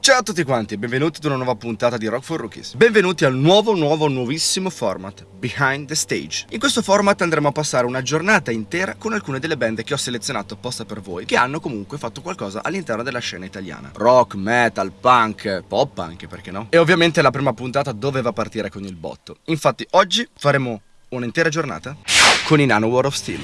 Ciao a tutti quanti e benvenuti ad una nuova puntata di Rock for Rookies. Benvenuti al nuovo, nuovo, nuovissimo format, Behind the Stage. In questo format andremo a passare una giornata intera con alcune delle band che ho selezionato apposta per voi, che hanno comunque fatto qualcosa all'interno della scena italiana. Rock, metal, punk, pop anche, perché no? E ovviamente la prima puntata doveva partire con il botto. Infatti oggi faremo un'intera giornata con i Nano War of Steel.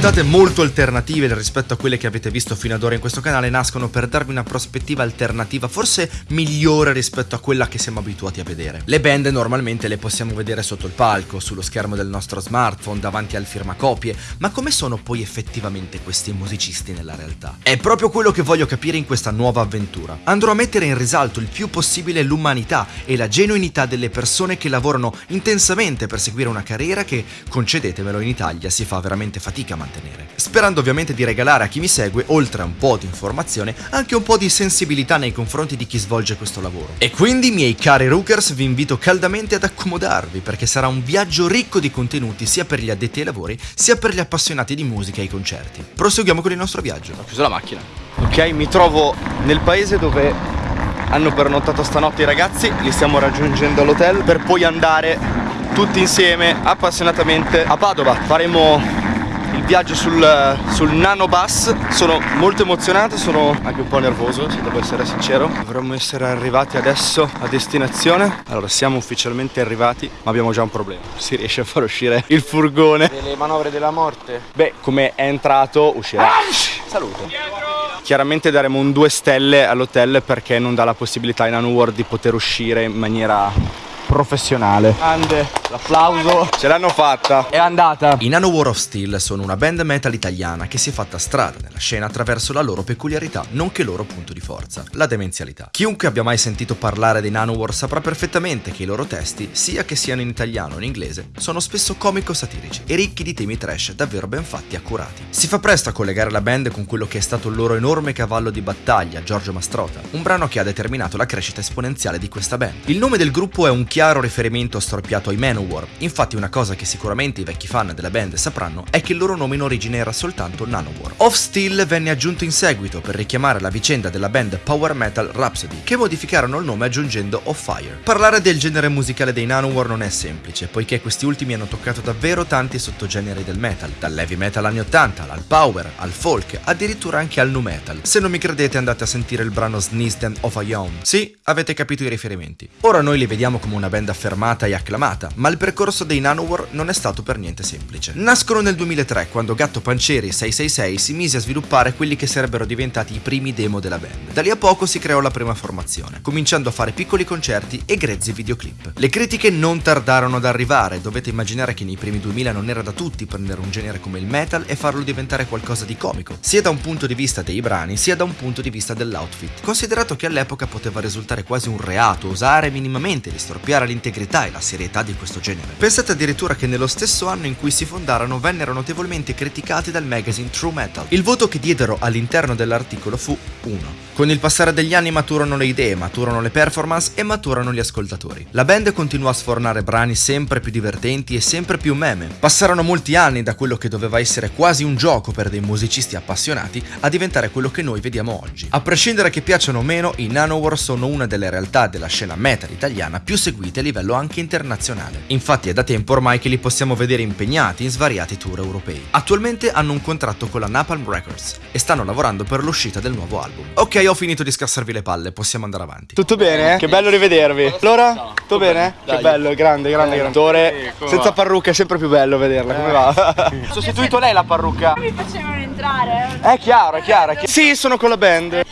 Puntate molto alternative rispetto a quelle che avete visto fino ad ora in questo canale nascono per darvi una prospettiva alternativa, forse migliore rispetto a quella che siamo abituati a vedere. Le band normalmente le possiamo vedere sotto il palco, sullo schermo del nostro smartphone, davanti al firmacopie, ma come sono poi effettivamente questi musicisti nella realtà? È proprio quello che voglio capire in questa nuova avventura. Andrò a mettere in risalto il più possibile l'umanità e la genuinità delle persone che lavorano intensamente per seguire una carriera che, concedetemelo, in Italia si fa veramente fatica a mantenere. Sperando ovviamente di regalare a chi mi segue, oltre a un po' di informazione, anche un po' di sensibilità nei confronti di chi svolge questo lavoro. E quindi, miei cari Rookers, vi invito caldamente ad accomodarvi perché sarà un viaggio ricco di contenuti sia per gli addetti ai lavori sia per gli appassionati di musica e ai concerti. Proseguiamo con il nostro viaggio. Ho chiuso la macchina. Ok, mi trovo nel paese dove hanno pernottato stanotte i ragazzi, li stiamo raggiungendo all'hotel per poi andare tutti insieme appassionatamente a Padova. Faremo il viaggio sul, sul nano bus. Sono molto emozionato sono anche un po' nervoso se devo essere sincero. Dovremmo essere arrivati adesso a destinazione. Allora siamo ufficialmente arrivati ma abbiamo già un problema. Si riesce a far uscire il furgone. Delle manovre della morte. Beh come è entrato uscirà. Salute. Chiaramente daremo un 2 stelle all'hotel perché non dà la possibilità in World di poter uscire in maniera professionale. Grande, l'applauso. Ce l'hanno fatta. È andata. I Nano War of Steel sono una band metal italiana che si è fatta strada nella scena attraverso la loro peculiarità, nonché loro punto di forza, la demenzialità. Chiunque abbia mai sentito parlare dei Nano War saprà perfettamente che i loro testi, sia che siano in italiano o in inglese, sono spesso comico-satirici e ricchi di temi trash davvero ben fatti e accurati. Si fa presto a collegare la band con quello che è stato il loro enorme cavallo di battaglia, Giorgio Mastrota, un brano che ha determinato la crescita esponenziale di questa band. Il nome del gruppo è un chiaro chiaro riferimento storpiato ai Manowar, infatti una cosa che sicuramente i vecchi fan della band sapranno è che il loro nome in origine era soltanto Nanowar. Off Steel venne aggiunto in seguito per richiamare la vicenda della band Power Metal Rhapsody, che modificarono il nome aggiungendo Off Fire. Parlare del genere musicale dei Nanowar non è semplice, poiché questi ultimi hanno toccato davvero tanti sottogeneri del metal, dall'heavy metal anni 80 al power, al folk, addirittura anche al nu metal. Se non mi credete andate a sentire il brano Sneezed of a Young. Sì, avete capito i riferimenti. Ora noi li vediamo come una band affermata e acclamata, ma il percorso dei Nanowar non è stato per niente semplice. Nascono nel 2003, quando Gatto Pancieri 666 si mise a sviluppare quelli che sarebbero diventati i primi demo della band. Da lì a poco si creò la prima formazione, cominciando a fare piccoli concerti e grezzi videoclip. Le critiche non tardarono ad arrivare, dovete immaginare che nei primi 2000 non era da tutti prendere un genere come il metal e farlo diventare qualcosa di comico, sia da un punto di vista dei brani, sia da un punto di vista dell'outfit, considerato che all'epoca poteva risultare quasi un reato osare minimamente di storpiare spiegare l'integrità e la serietà di questo genere. Pensate addirittura che nello stesso anno in cui si fondarono vennero notevolmente criticati dal magazine True Metal. Il voto che diedero all'interno dell'articolo fu 1. Con il passare degli anni maturano le idee, maturano le performance e maturano gli ascoltatori. La band continuò a sfornare brani sempre più divertenti e sempre più meme. Passarono molti anni da quello che doveva essere quasi un gioco per dei musicisti appassionati a diventare quello che noi vediamo oggi. A prescindere che piacciono o meno, i Nanowar sono una delle realtà della scena metal italiana più seguite a livello anche internazionale. Infatti è da tempo ormai che li possiamo vedere impegnati in svariati tour europei. Attualmente hanno un contratto con la Napalm Records e stanno lavorando per l'uscita del nuovo album. Ok, ho finito di scassarvi le palle, possiamo andare avanti. Tutto bene? Che bello rivedervi. Allora? Tutto bene? Che bello, grande, grande, grande. Attore senza parrucca è sempre più bello vederla, come va? Ho sostituito lei la parrucca. Mi faceva entrare? È chiaro, è chiaro. È chiaro. Sì, sono con la band.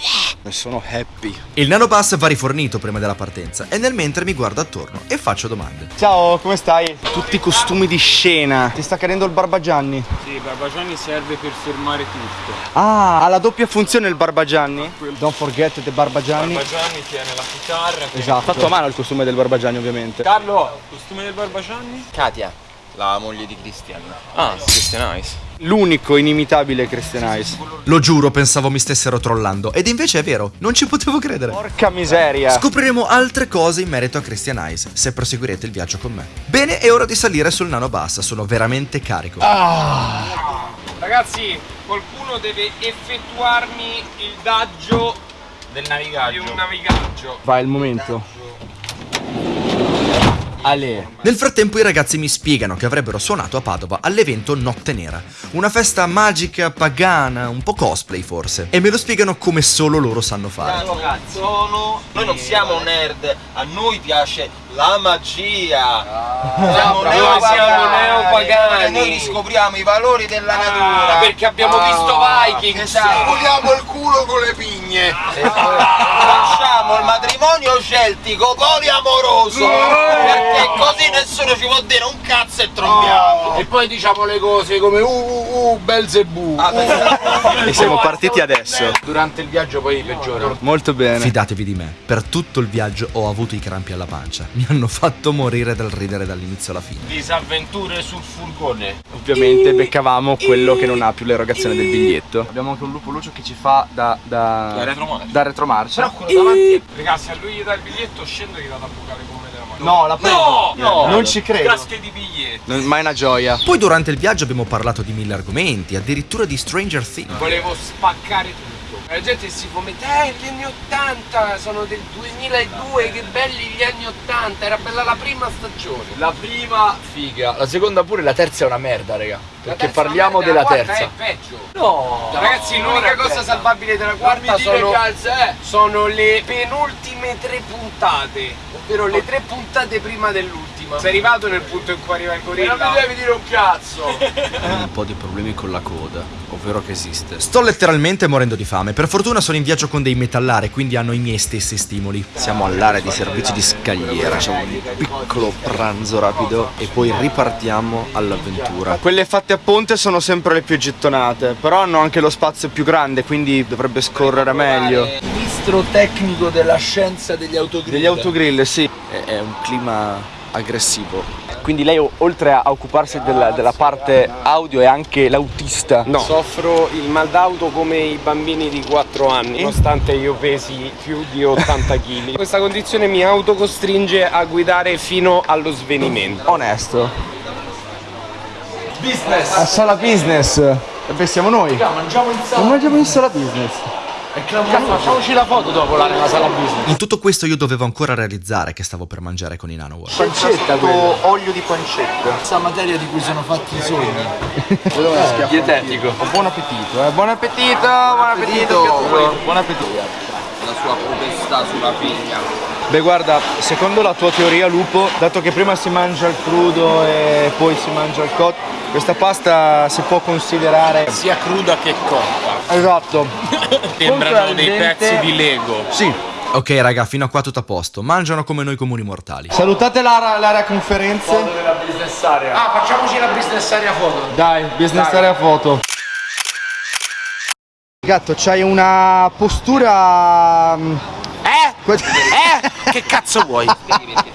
E sono happy. Il nanobus va rifornito prima della partenza e nel mentre mi guardo attorno e faccio domande. Ciao, come stai? Tutti i costumi di scena. Ti sta cadendo il Barbagianni? Sì, Barbagianni serve per fermare tutto. Ah, ha la doppia funzione il Barbagianni. Don't forget the Barbagianni. Barbagianni tiene la chitarra. Esatto. Fatto a mano il costume del Barbagianni, ovviamente. Carlo, costume del Barbagianni? Katia, la moglie di Christian. Ah, Christian Ice. L'unico inimitabile Christian Ice. Lo giuro, pensavo mi stessero trollando ed invece è vero, non ci potevo credere. Porca miseria. Scopriremo altre cose in merito a Christian Ice se proseguirete il viaggio con me. Bene, è ora di salire sul nanobus, sono veramente carico. Ragazzi, qualcuno deve effettuarmi il daggio Del di navigaggio. un navigaggio. Vai il momento. Ale. Nel frattempo i ragazzi mi spiegano che avrebbero suonato a Padova all'evento Notte Nera, una festa magica, pagana, un po' cosplay forse, e me lo spiegano come solo loro sanno fare. Sono... Noi non siamo nerd, a noi piace la magia. Neopagani, siamo neopagani. Noi riscopriamo i valori della natura. perché abbiamo visto Vikings. Esatto. Puliamo il culo con le pigne. Facciamo il matrimonio celtico poliamoroso. Perché così nessuno ci può dire un cazzo e trombiamo. E poi diciamo le cose come uh uh uh Belzebù. E siamo partiti adesso. Durante il viaggio poi peggiora. Molto bene. Fidatevi di me, per tutto il viaggio ho avuto i crampi alla pancia, mi hanno fatto morire dal ridere dall'inizio alla fine. Disavventure sul furgone. Ovviamente beccavamo quello che non ha più l'erogazione del biglietto. Abbiamo anche un lupo lucio che ci fa da, da, Da retromarcia. da retromarcia. Ragazzi, se a lui gli dà il biglietto scendo e gli vado a bucare come della mano. No, la prendo. No, Non ci credo. Casche di biglietti. Non- Ma è una gioia. Poi durante il viaggio abbiamo parlato di mille argomenti, addirittura di Stranger Things. Volevo spaccare tutto. La gente si fomenta, eh, gli anni 80 sono del 2002, che belli gli anni 80, era bella la prima stagione. La prima figa, la seconda pure, la terza è una merda, raga. Perché parliamo merda, della terza. è peggio. No. Ragazzi, l'unica cosa salvabile della quarta sono, calza, eh. sono le penultime tre puntate, ovvero le tre puntate prima dell'ultima. Sei arrivato nel punto in cui arriva il E gorilla? non mi devi dire un cazzo. un po' di problemi con la coda, ovvero che esiste. Sto letteralmente morendo di fame. Per fortuna sono in viaggio con dei metallari, quindi hanno i miei stessi stimoli. Siamo all'area di servizi di scagliera, facciamo un piccolo pranzo rapido e poi ripartiamo all'avventura. Quelle fatte a ponte sono sempre le più gettonate, però hanno anche lo spazio più grande, quindi dovrebbe scorrere meglio. Ministro tecnico della scienza degli autogrill. Degli autogrill, sì, è un clima aggressivo. Quindi lei oltre a occuparsi della, della parte audio è anche l'autista. No. Soffro il mal d'auto come i bambini di 4 anni, nonostante io pesi più di 80 kg. Questa condizione mi autocostringe a guidare fino allo svenimento. Onesto. Business. A sala business. E beh, siamo noi. Mangiamo in Non mangiamo in sala business. Facciamoci la foto dopo là nella sala business. In tutto questo io dovevo ancora realizzare che stavo per mangiare con i Nanowar. Pancetta quella. olio di pancetta. Questa materia di cui sono fatti i sogni. Dietetico. Buon appetito, eh. Buon appetito, buon appetito. Buon appetito. La sua potestà sulla figlia. Beh guarda, secondo la tua teoria lupo, dato che prima si mangia il crudo e poi si mangia il cotto, questa pasta si può considerare Sia cruda che cotta. Esatto. Sembrano dei pezzi di Lego. Sì. Ok raga, fino a qua tutto a posto. Mangiano come noi comuni mortali. Salutate l'area, conferenze. della business area. Ah, facciamoci la business area foto. Dai, business area foto. Gatto, c'hai una postura. mm, Eh? Eh? Che cazzo vuoi?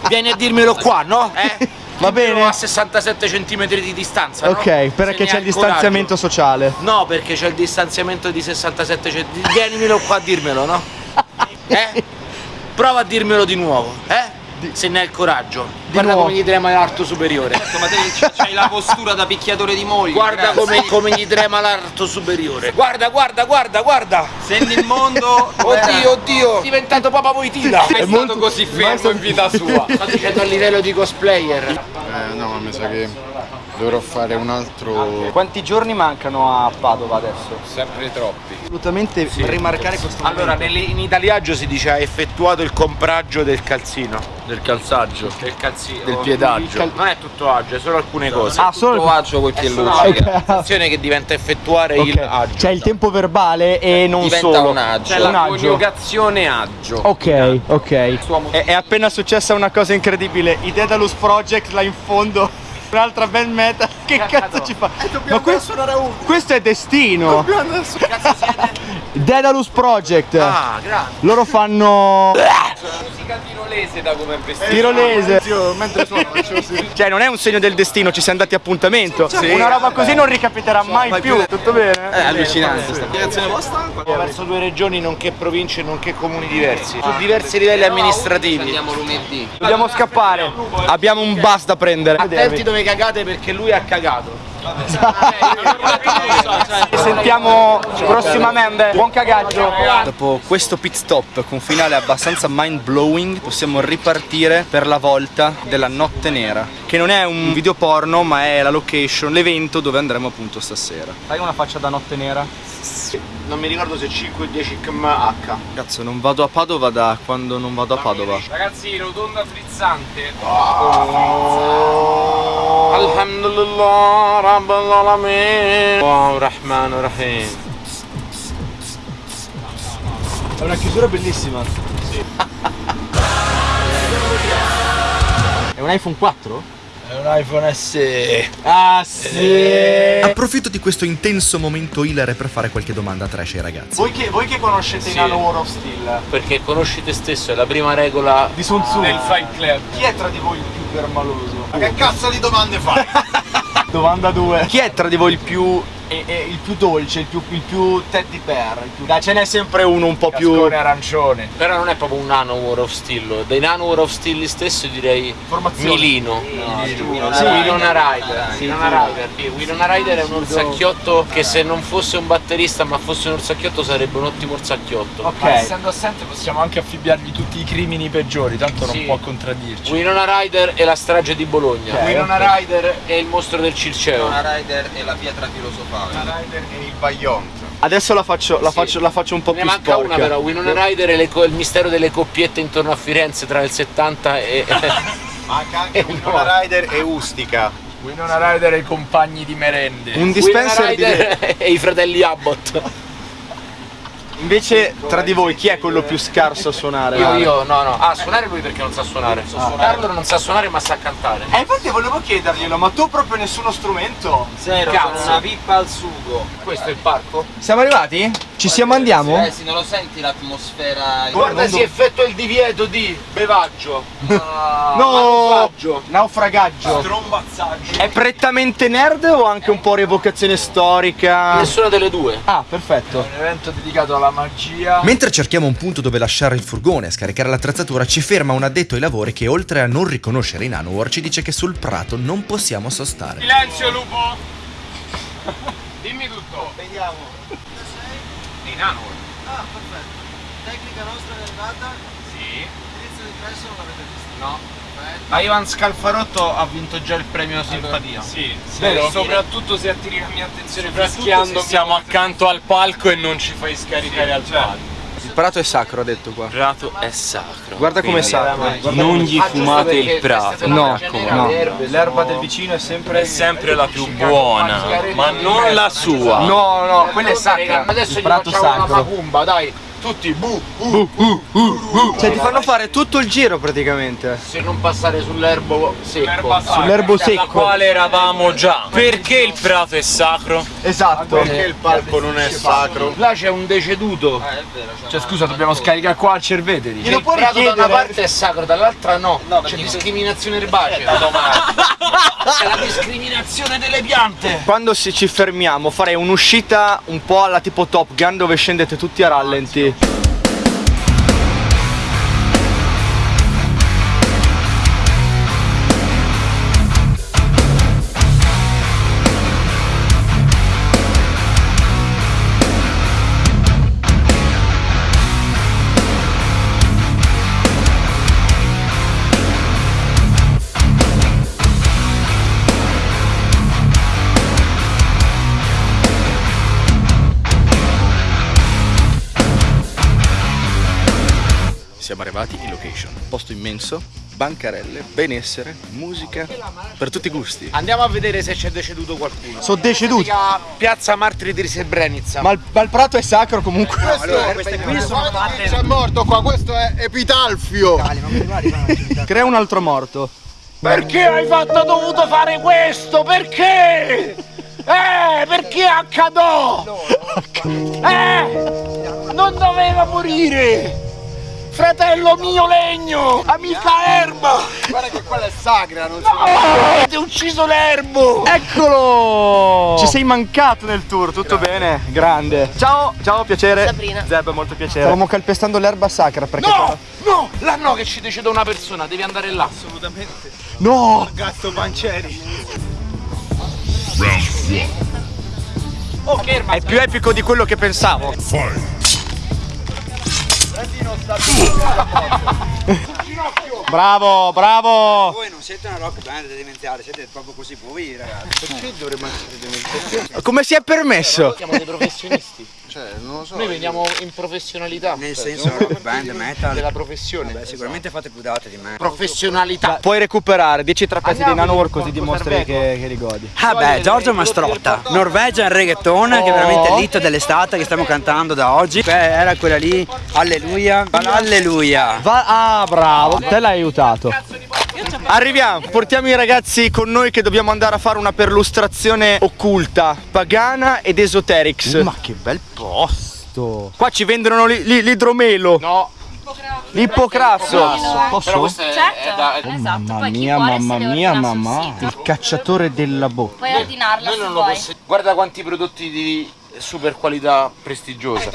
Vieni a dirmelo qua, no? Eh? Va bene. a 67 cm di distanza, no? Ok, Se perché c'è il distanziamento sociale. coraggio. No, perché c'è il distanziamento di 67 cm. Vienimelo qua a dirmelo, no? Eh? Prova a dirmelo di nuovo, eh? Se ne hai il coraggio. Guarda nuovo. come gli trema l'arto superiore. Ma te c'hai la postura da picchiatore di moglie. Guarda come, come gli trema l'arto superiore. Guarda, guarda, guarda, guarda. Senti il mondo. Oddio, oddio. È diventato Papa Voitina. È stato così fermo in vita sua. Sto dicendo a livello di cosplayer. Eh no, ma mi sa che Dovrò fare un altro... Quanti giorni mancano a Padova adesso? Sempre troppi. Assolutamente rimarcare questo Allora, momento. nelle- in italiaggio si dice ha effettuato il compraggio del calzino. del calzaggio. Del calzino. Del piedaggio. Il cal- non è tutto agio, è solo alcune cose. Ah, solo il agio col è solo luce. azione che diventa effettuare il agio. C'è il tempo verbale e non Diventa solo. un agio. C'è Un la agio. coniugazione agio. Ok, ok. È, è appena successa una cosa incredibile. I Daedalus Project là in fondo. Un'altra band metal. Che cazzo ci fa? Ma questo, questo è destino. Daedalus Project. Ah, grazie. Loro fanno Musica tirolese da come è vestito. tirolese. Cioè non è un segno del destino, ci siamo dati appuntamento. Una roba così non ricapiterà mai più. Tutto bene? È allucinante sta Verso due regioni, nonché province, nonché comuni diversi. Su diversi livelli amministrativi. Andiamo lunedì. Dobbiamo scappare. Abbiamo un bus da prendere. Attenti dove cagate perché lui ha cagato. Ci sentiamo prossimamente. Buon cagaggio. Dopo questo pit stop con finale abbastanza mind blowing, possiamo ripartire per la volta della notte nera. Che non è un video porno, ma è la location, l'evento dove andremo appunto stasera. Fai una faccia da notte nera? Non mi ricordo se 5 o 10 kmh. Cazzo, non vado a Padova da quando non vado a Padova. Ragazzi, rotonda frizzante. Alhamdulillah, Rabbil Alamin. Wow, Rahman Rahim. È una chiusura bellissima. È un iPhone 4? È un iPhone SE. Ah sì! Approfitto di questo intenso momento hilare per fare qualche domanda trash ai ragazzi. Voi che, voi che conoscete Sì. Nano War of Steel, Perché conosci te stesso, è la prima regola. di Sun Tzu, Del Fight Club. chi è tra di voi il più permaloso? Che cazzo di domande fai? Domanda 2. Chi è tra di voi il più e- e il più dolce, il più, il più teddy bear? Il più... Dai, ce n'è sempre uno un po' più. Cascone arancione. Però non è proprio un nano War of Steel. Dei nano War of Steel stesso direi Formazione. Milino. Sì. Winona Rider. Winona Rider. Winona Rider è un orsacchiotto che se non fosse un batterista ma fosse un orsacchiotto sarebbe un ottimo orsacchiotto. Ok. Ma essendo assente possiamo anche affibbiargli tutti i crimini peggiori, tanto Sì. non può contraddirci. Winona Rider è la strage di Bologna. Ok, Winona Rider è il mostro del Circeo. Una Rider e la pietra filosofale. E il Bayon. Adesso la faccio, la Sì. faccio, la faccio un po' Ne più manca sporca. una però, Winona Rider co- il mistero delle coppiette intorno a Firenze tra il 70 e... Manca anche Eh, Winona no. Rider e Ustica. Winona Rider e i compagni di merende. Un Winona dispenser di... Rider e i fratelli Abbott. Invece tra di voi chi è quello più scarso a suonare? Io, io, no, no. Ah, suonare lui perché non sa suonare. Carlo non sa suonare ma sa cantare. Eh infatti volevo chiederglielo, ma tu proprio nessuno strumento? Zero, Cazzo. una pippa al sugo. Questo è il parco? Siamo arrivati? Ci siamo andiamo? Eh sì, non lo senti l'atmosfera? Guarda, si effettua il divieto di bevaggio. Ah, No! Manufaggio. Naufragaggio. Trombazzaggio. È prettamente nerd o anche un po' rievocazione storica? Nessuna delle due. Ah, perfetto. Un evento dedicato alla magia. Mentre cerchiamo un punto dove lasciare il furgone e scaricare l'attrezzatura, ci ferma un addetto ai lavori che oltre a non riconoscere i Nanowar ci dice che sul prato non possiamo sostare. Silenzio lupo! Dimmi tutto. Vediamo. Dei nano. Ah, perfetto. Tecnica nostra è arrivata. Sì. L'indirizzo di presso non l'avete visto. No. Ma Ivan Scalfarotto ha vinto già il premio simpatia. Sì, Vero? soprattutto se attiri la mia attenzione fraschiando siamo accanto al palco e non ci fai scaricare al palco. Il prato è sacro, ha detto qua. prato è sacro. Guarda come è sacro. Non gli fumate il prato. No, no. L'erba del vicino è sempre. È sempre la più buona, ma non la sua. No, no, quella è sacra. Adesso Il gli prato facciamo una sacro. macumba, dai. Tutti, bu, Cioè ti fanno fare tutto il giro praticamente. se non passare sull'erbo secco. Sull'erbo La secco. quale eravamo già. Perché il prato è sacro? Esatto. Perché il palco non è sacro? Là c'è un deceduto. Ah, è vero. c'è Cioè scusa, dobbiamo scaricare qua al cervete. Glielo il puoi prato da una richiedere? parte è sacro, dall'altra no. No, c'è discriminazione erbacea. C'è la discriminazione delle piante. Quando ci fermiamo farei un'uscita un po' alla tipo Top Gun dove scendete tutti a rallenti. you siamo arrivati in location. Posto immenso, bancarelle, benessere, musica, per tutti i gusti. Andiamo a vedere se c'è deceduto qualcuno. Sono deceduti. Piazza Martiri di Srebrenica. Ma il, ma il prato è sacro comunque. queste qui sono fatte. C'è morto qua, questo è epitalfio. Crea un altro morto. Perché hai fatto dovuto fare questo? Perché? Eh, perché accadò? Eh, non doveva morire! Fratello mio legno! Amica erba! Guarda che quella è sacra, non si Avete ucciso l'erbo! Eccolo! Ci sei mancato nel tour, tutto bene? Grande. Ciao, ciao, piacere. Sabrina. Zeb, molto piacere. Stavamo calpestando l'erba sacra perché... No! No! Là no che ci decide una persona, devi andare là. No! Gatto Pancieri. Oh, che erba! È più epico di quello che pensavo. É dinossauro. Bravo, bravo! Voi non siete una rock band demenziale, siete proprio così voi ragazzi. Perché dovremmo essere demenziali? Come si è permesso? Siamo dei professionisti. Cioè, non lo so. Noi veniamo in professionalità. Nel senso rock band, metal. della professione. Beh, sicuramente fate più date di me. Professionalità. Puoi recuperare 10 trapezi di Nanowar così dimostri che, che li godi. Ah beh, Giorgio Mastrotta, Norvegian Reggaeton, che è veramente l'hit dell'estate che stiamo cantando da oggi. Beh, era quella lì, alleluia, alleluia. Va- ah, bravo! Te l'hai aiutato. Arriviamo, portiamo i ragazzi con noi che dobbiamo andare a fare una perlustrazione occulta, pagana ed esoterics. Ma che bel posto! Qua ci vendono li- li- l'idromelo, No, l'ippocrasso. Posso? questo è, Certo. da... Esatto, Mamma mia, mamma mia, mamma. Il cacciatore della bocca. Puoi ordinarla Noi se non lo vuoi. possiamo. Guarda quanti prodotti di super qualità prestigiosa.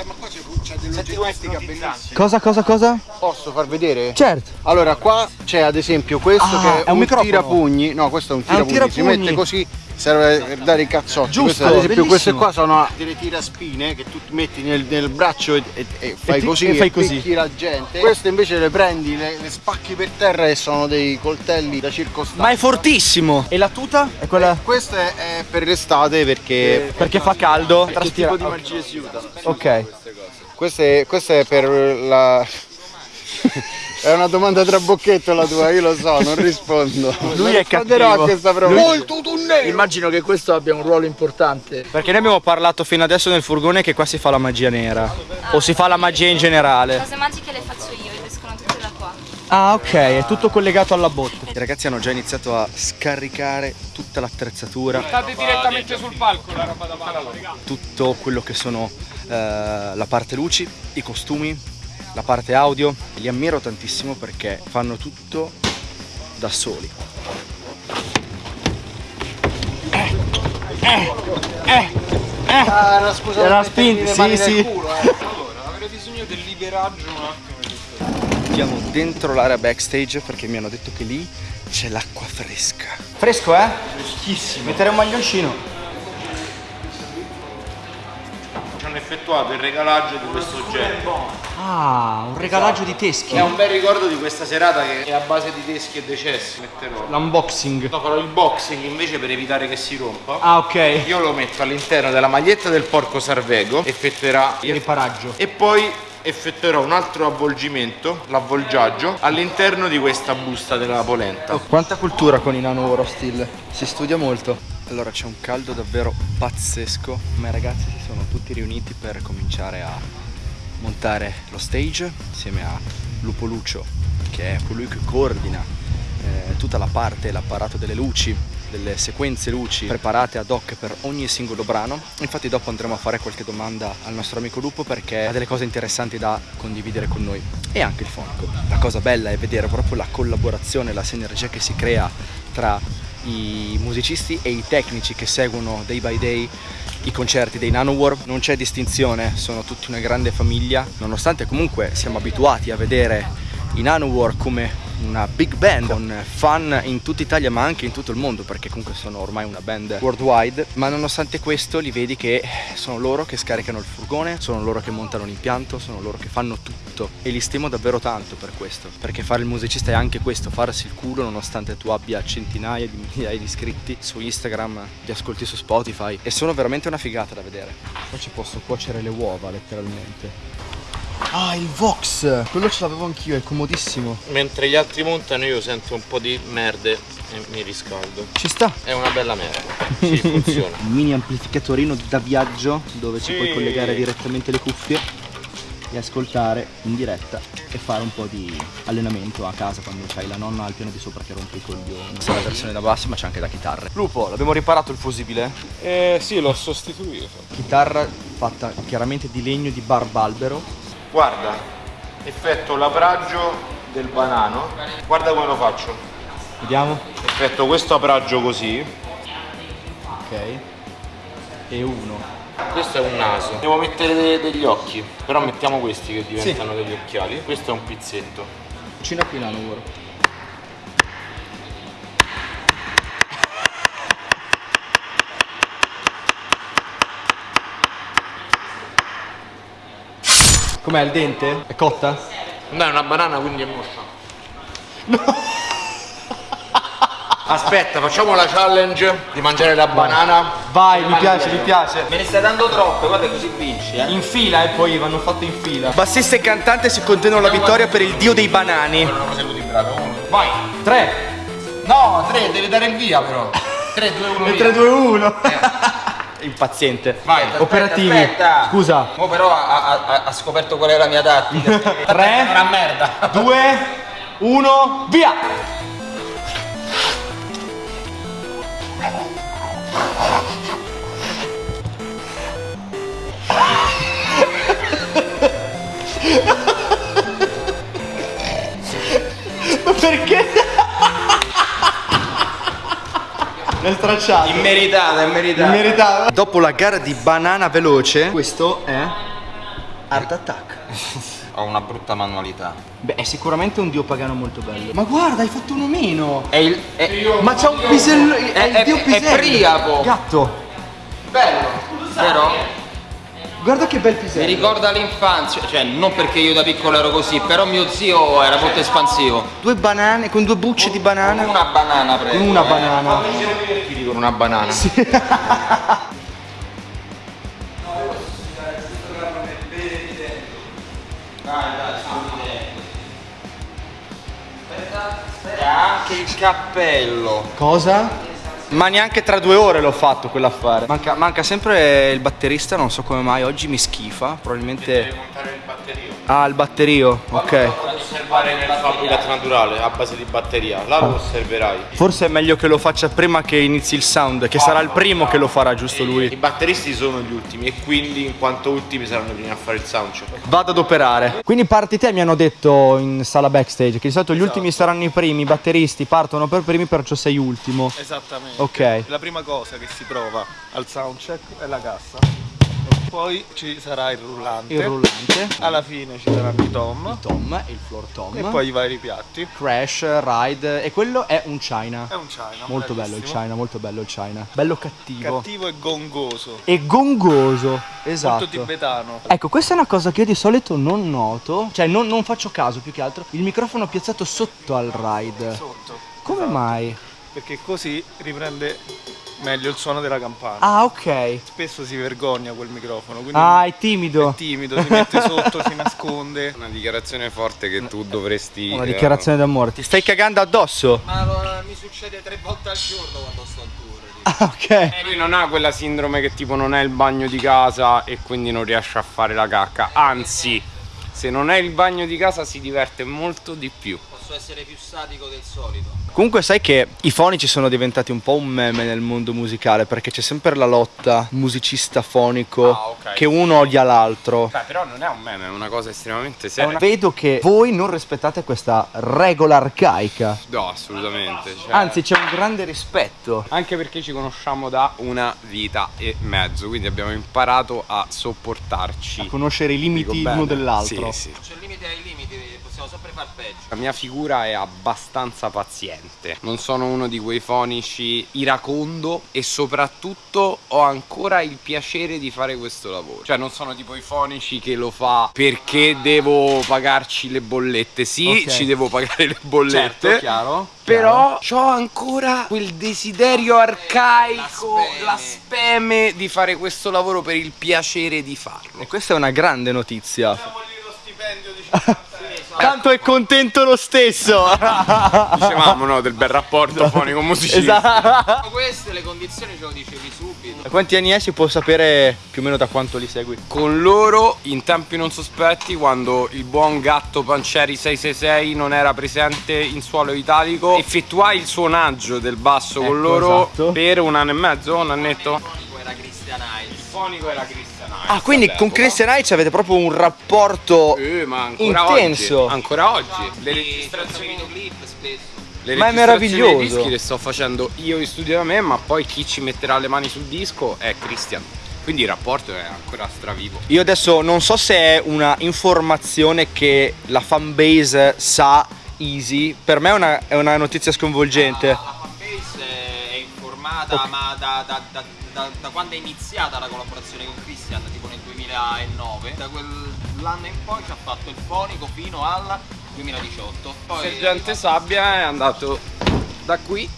C'è, c'è dell'oggettistica bellissima. Cosa, cosa, cosa? Posso far vedere? Certo. Allora, qua c'è ad esempio questo Ah, che è, è un un, tirapugni. No, questo è un Ah, un tirapugni. Si tirapugni. mette così, serve per dare i cazzotti. Giusto, Queste, ad esempio, bellissimo. queste qua sono delle tiraspine che tu metti nel, nel braccio e, e- e fai ti- così e fai così. picchi la gente. Queste invece le prendi, le, le spacchi per terra e sono dei coltelli da circostanza. Ma è fortissimo. E la tuta? È quella. Questo è, è per l'estate perché Perché fa caldo. che Traspira. tipo di magia si usa? Ok. Questo è, questo è per la. è una domanda tra bocchetto la tua, io lo so, non rispondo. Lui Non è cattivo. a questa proposta. Immagino che questo abbia un ruolo importante. Perché noi abbiamo parlato fino adesso nel furgone che qua si fa la magia nera. O si fa la magia in generale. Cose magiche le faccio io, escono tutte da qua. Ah, ok, è tutto collegato alla botte. I ragazzi hanno già iniziato a scaricare tutta l'attrezzatura, State direttamente sul palco la roba da palla. tutto quello che sono eh, la parte luci, i costumi, la parte audio. Li ammiro tantissimo perché fanno tutto da soli. Ah, era scusa, Era per mettermi spinto, le sì, sì. culo, eh. Avrei bisogno del liberaggio un attimo. Andiamo dentro l'area backstage perché mi hanno detto che lì c'è l'acqua fresca. Fresco, eh? Freschissimo. Mettere un maglioncino. Effettuato il regalaggio di questo oggetto. Ah, un regalaggio di teschi. È un bel ricordo di questa serata che è a base di teschi e decessi. Metterò. L'unboxing. No, farò il boxing invece per evitare che si rompa. Ah, ok. Io lo metto all'interno della maglietta del porco sarvego, effettuerà Il riparaggio. e poi effettuerò un altro avvolgimento, l'avvolgiaggio, all'interno di questa busta della polenta. Quanta cultura con i nano Oro Steel. Si studia molto. Allora c'è un caldo davvero pazzesco, ma i ragazzi si sono tutti riuniti per cominciare a montare lo stage insieme a Lupo Lucio, che è colui che coordina eh, tutta la parte, l'apparato delle luci, delle sequenze luci preparate ad hoc per ogni singolo brano. Infatti dopo andremo a fare qualche domanda al nostro amico Lupo perché ha delle cose interessanti da condividere con noi e anche il fonico. La cosa bella è vedere proprio la collaborazione, la sinergia che si crea tra i musicisti e i tecnici che seguono day by day i concerti dei Nanowar non c'è distinzione, sono tutti una grande famiglia, nonostante comunque siamo abituati a vedere i Nanowar come una big band con fan in tutta Italia ma anche in tutto il mondo perché comunque sono ormai una band worldwide. Ma nonostante questo li vedi che sono loro che scaricano il furgone sono loro che montano l'impianto sono loro che fanno tutto. E li stimo davvero tanto per questo perché fare il musicista è anche questo farsi il culo nonostante tu abbia centinaia di migliaia di iscritti su Instagram ti ascolti su Spotify e sono veramente una figata da vedere. Poi ci posso cuocere le uova letteralmente Ah, il Vox! Quello ce l'avevo anch'io, è comodissimo. Mentre gli altri montano io sento un po' di merde e mi riscaldo. Ci sta. È una bella merda. Sì, funziona. Un mini amplificatorino da viaggio dove ci puoi collegare direttamente le cuffie e ascoltare in diretta e fare un po' di allenamento a casa quando c'hai la nonna al piano di sopra che rompe i coglioni. Questa è la versione da basso ma c'è anche da chitarre. Lupo, l'abbiamo riparato il fusibile? Eh sì, l'ho sostituito. Chitarra fatta chiaramente di legno di barbalbero. Guarda, effetto labraggio del banano. Guarda come lo faccio. Vediamo. Effetto questo apraggio così. Ok. E uno. Questo è un naso. Devo mettere de- degli occhi. Però mettiamo questi che diventano degli occhiali. Questo è un pizzetto. Cucina qui lavoro. Com'è il dente? È cotta? No, è una banana quindi è moscia. Aspetta, facciamo la challenge di mangiare la banana. Vai, mi piace, mi piace. Me ne stai dando troppe, guarda così vinci, eh. In fila e poi vanno fatte in fila. Bassista e cantante si contendono la vittoria per il dio dei banani. Vai. Tre. No, tre, devi dare il via però. 3, 2, 1, E via. 3, 2, 1. Impaziente. Vai, Operativi. aspetta. Scusa. Mo però ha, ha- ha scoperto qual è la mia tattica. Tre. Una merda. 2, 1, via! Ma perché? L'hai stracciato. Immeritata, immeritata. Meritato. Dopo la gara di banana veloce, questo è Art Attack. Ho una brutta manualità. Beh, è sicuramente un dio pagano molto bello. Ma guarda, hai fatto uno meno. È il. È, Ma c'ha un pisello. È, È- il è- dio è pisello. Priapo. Gatto. bello. Vero? Guarda che bel Mi pisello. ricorda l'infanzia, cioè non perché io da piccolo ero così, però mio zio era molto espansivo. Due banane, con due bucce di banana. Una banana prego. Con una eh. banana. Con una banana. E anche il cappello. Cosa? Ma neanche tra due ore l'ho fatto quell'affare. Manca, manca sempre il batterista, non so come mai, oggi mi schifa. Probabilmente. montare il batterio. Ah, il batterio, ok. Osservare nel fabbricat naturale a base di batteria. Là lo osserverai. Forse è meglio che lo faccia prima che inizi il sound, che sarà il primo che lo farà, giusto I lui. batteristi sono gli ultimi e quindi in quanto ultimi saranno i primi a fare il soundcheck. Vado ad operare. Quindi parti te, mi hanno detto in sala backstage, che di solito gli ultimi saranno i primi, i batteristi partono per primi, perciò sei ultimo. Esattamente. Ok. La prima cosa che si prova al soundcheck è la cassa. Poi ci sarà il rullante. Il rullante, Alla fine ci saranno i tom. tom e il floor tom. E poi i vari piatti. Crash, Ride e quello è un China. È un China. Molto bello il. China, molto bello il China. Bello cattivo. Cattivo e gongoso. E gongoso. Esatto. Molto tibetano. Ecco, questa è una cosa che io di solito non noto, cioè non, non faccio caso più che altro. Il microfono piazzato sotto al ride. Sotto. Come Esatto. mai? Perché così riprende meglio il suono della campana. Ah, ok. Spesso si vergogna quel microfono. Quindi Ah, è timido. è timido, si mette sotto, si nasconde. Una dichiarazione forte che tu dovresti. Una eh, dichiarazione d'amore. Ti stai cagando addosso? Ma lo- mi succede tre volte al giorno quando sto al tour. Ah, ok. Lui non ha quella sindrome che tipo non è il bagno di casa e quindi non riesce a fare la cacca. Anzi, se non è il bagno di casa si diverte molto di più. Posso essere più sadico del solito. Comunque sai che i fonici sono diventati un po' un meme nel mondo musicale perché c'è sempre la lotta musicista fonico Ah, ok. che uno odia l'altro. Beh, però non è un meme, è una cosa estremamente seria. una- Vedo che voi non rispettate questa regola arcaica. No, assolutamente. cioè- Anzi, c'è un grande rispetto. Anche perché ci conosciamo da una vita e mezzo, quindi abbiamo imparato a sopportarci. A conoscere i limiti l'uno dell'altro. Sì, sì. C'è il limite ai limiti, sempre far peggio. La mia figura è abbastanza paziente. Non sono uno di quei fonici iracondo e soprattutto ho ancora il piacere di fare questo lavoro. Cioè non sono tipo i fonici che lo fa perché devo pagarci le bollette. Sì, Ok. ci devo pagare le bollette. Certo, chiaro. Però ho ancora quel desiderio arcaico, la speme di fare questo lavoro per il piacere di farlo. E questa è una grande notizia. Tanto è contento lo stesso. Dicevamo no del bel rapporto fonico musicista. esatto. Queste le condizioni ce lo dicevi subito. Quanti anni è? Si può sapere più o meno da quanto li segui? Con loro in tempi non sospetti quando il buon gatto Pancieri 666 non era presente in suolo italico effettuai il suonaggio del basso con Ecco, loro esatto. per un anno e mezzo, un annetto. Era Christian Il Ice. fonico era Christian Heinz Ah, quindi con all'epoca. Christian Heights avete proprio un rapporto Eh, ma ancora intenso. oggi. Ancora oggi. Le Sì, registrazioni faccio videoclip spesso. Le Ma è registrazioni meraviglioso. dei dischi le sto facendo io in studio da me, ma poi chi ci metterà le mani sul disco è Christian. Quindi il rapporto è ancora stravivo. Io adesso non so se è una informazione che la fanbase sa easy, per me è una, è una notizia sconvolgente. La fanbase è informata, ma da, da- da- da- da quando è iniziata la collaborazione con Christian, tipo nel 2009, da quell'anno in poi ci ha fatto il fonico fino al 2018. Poi Sergente Sabbia è andato da qui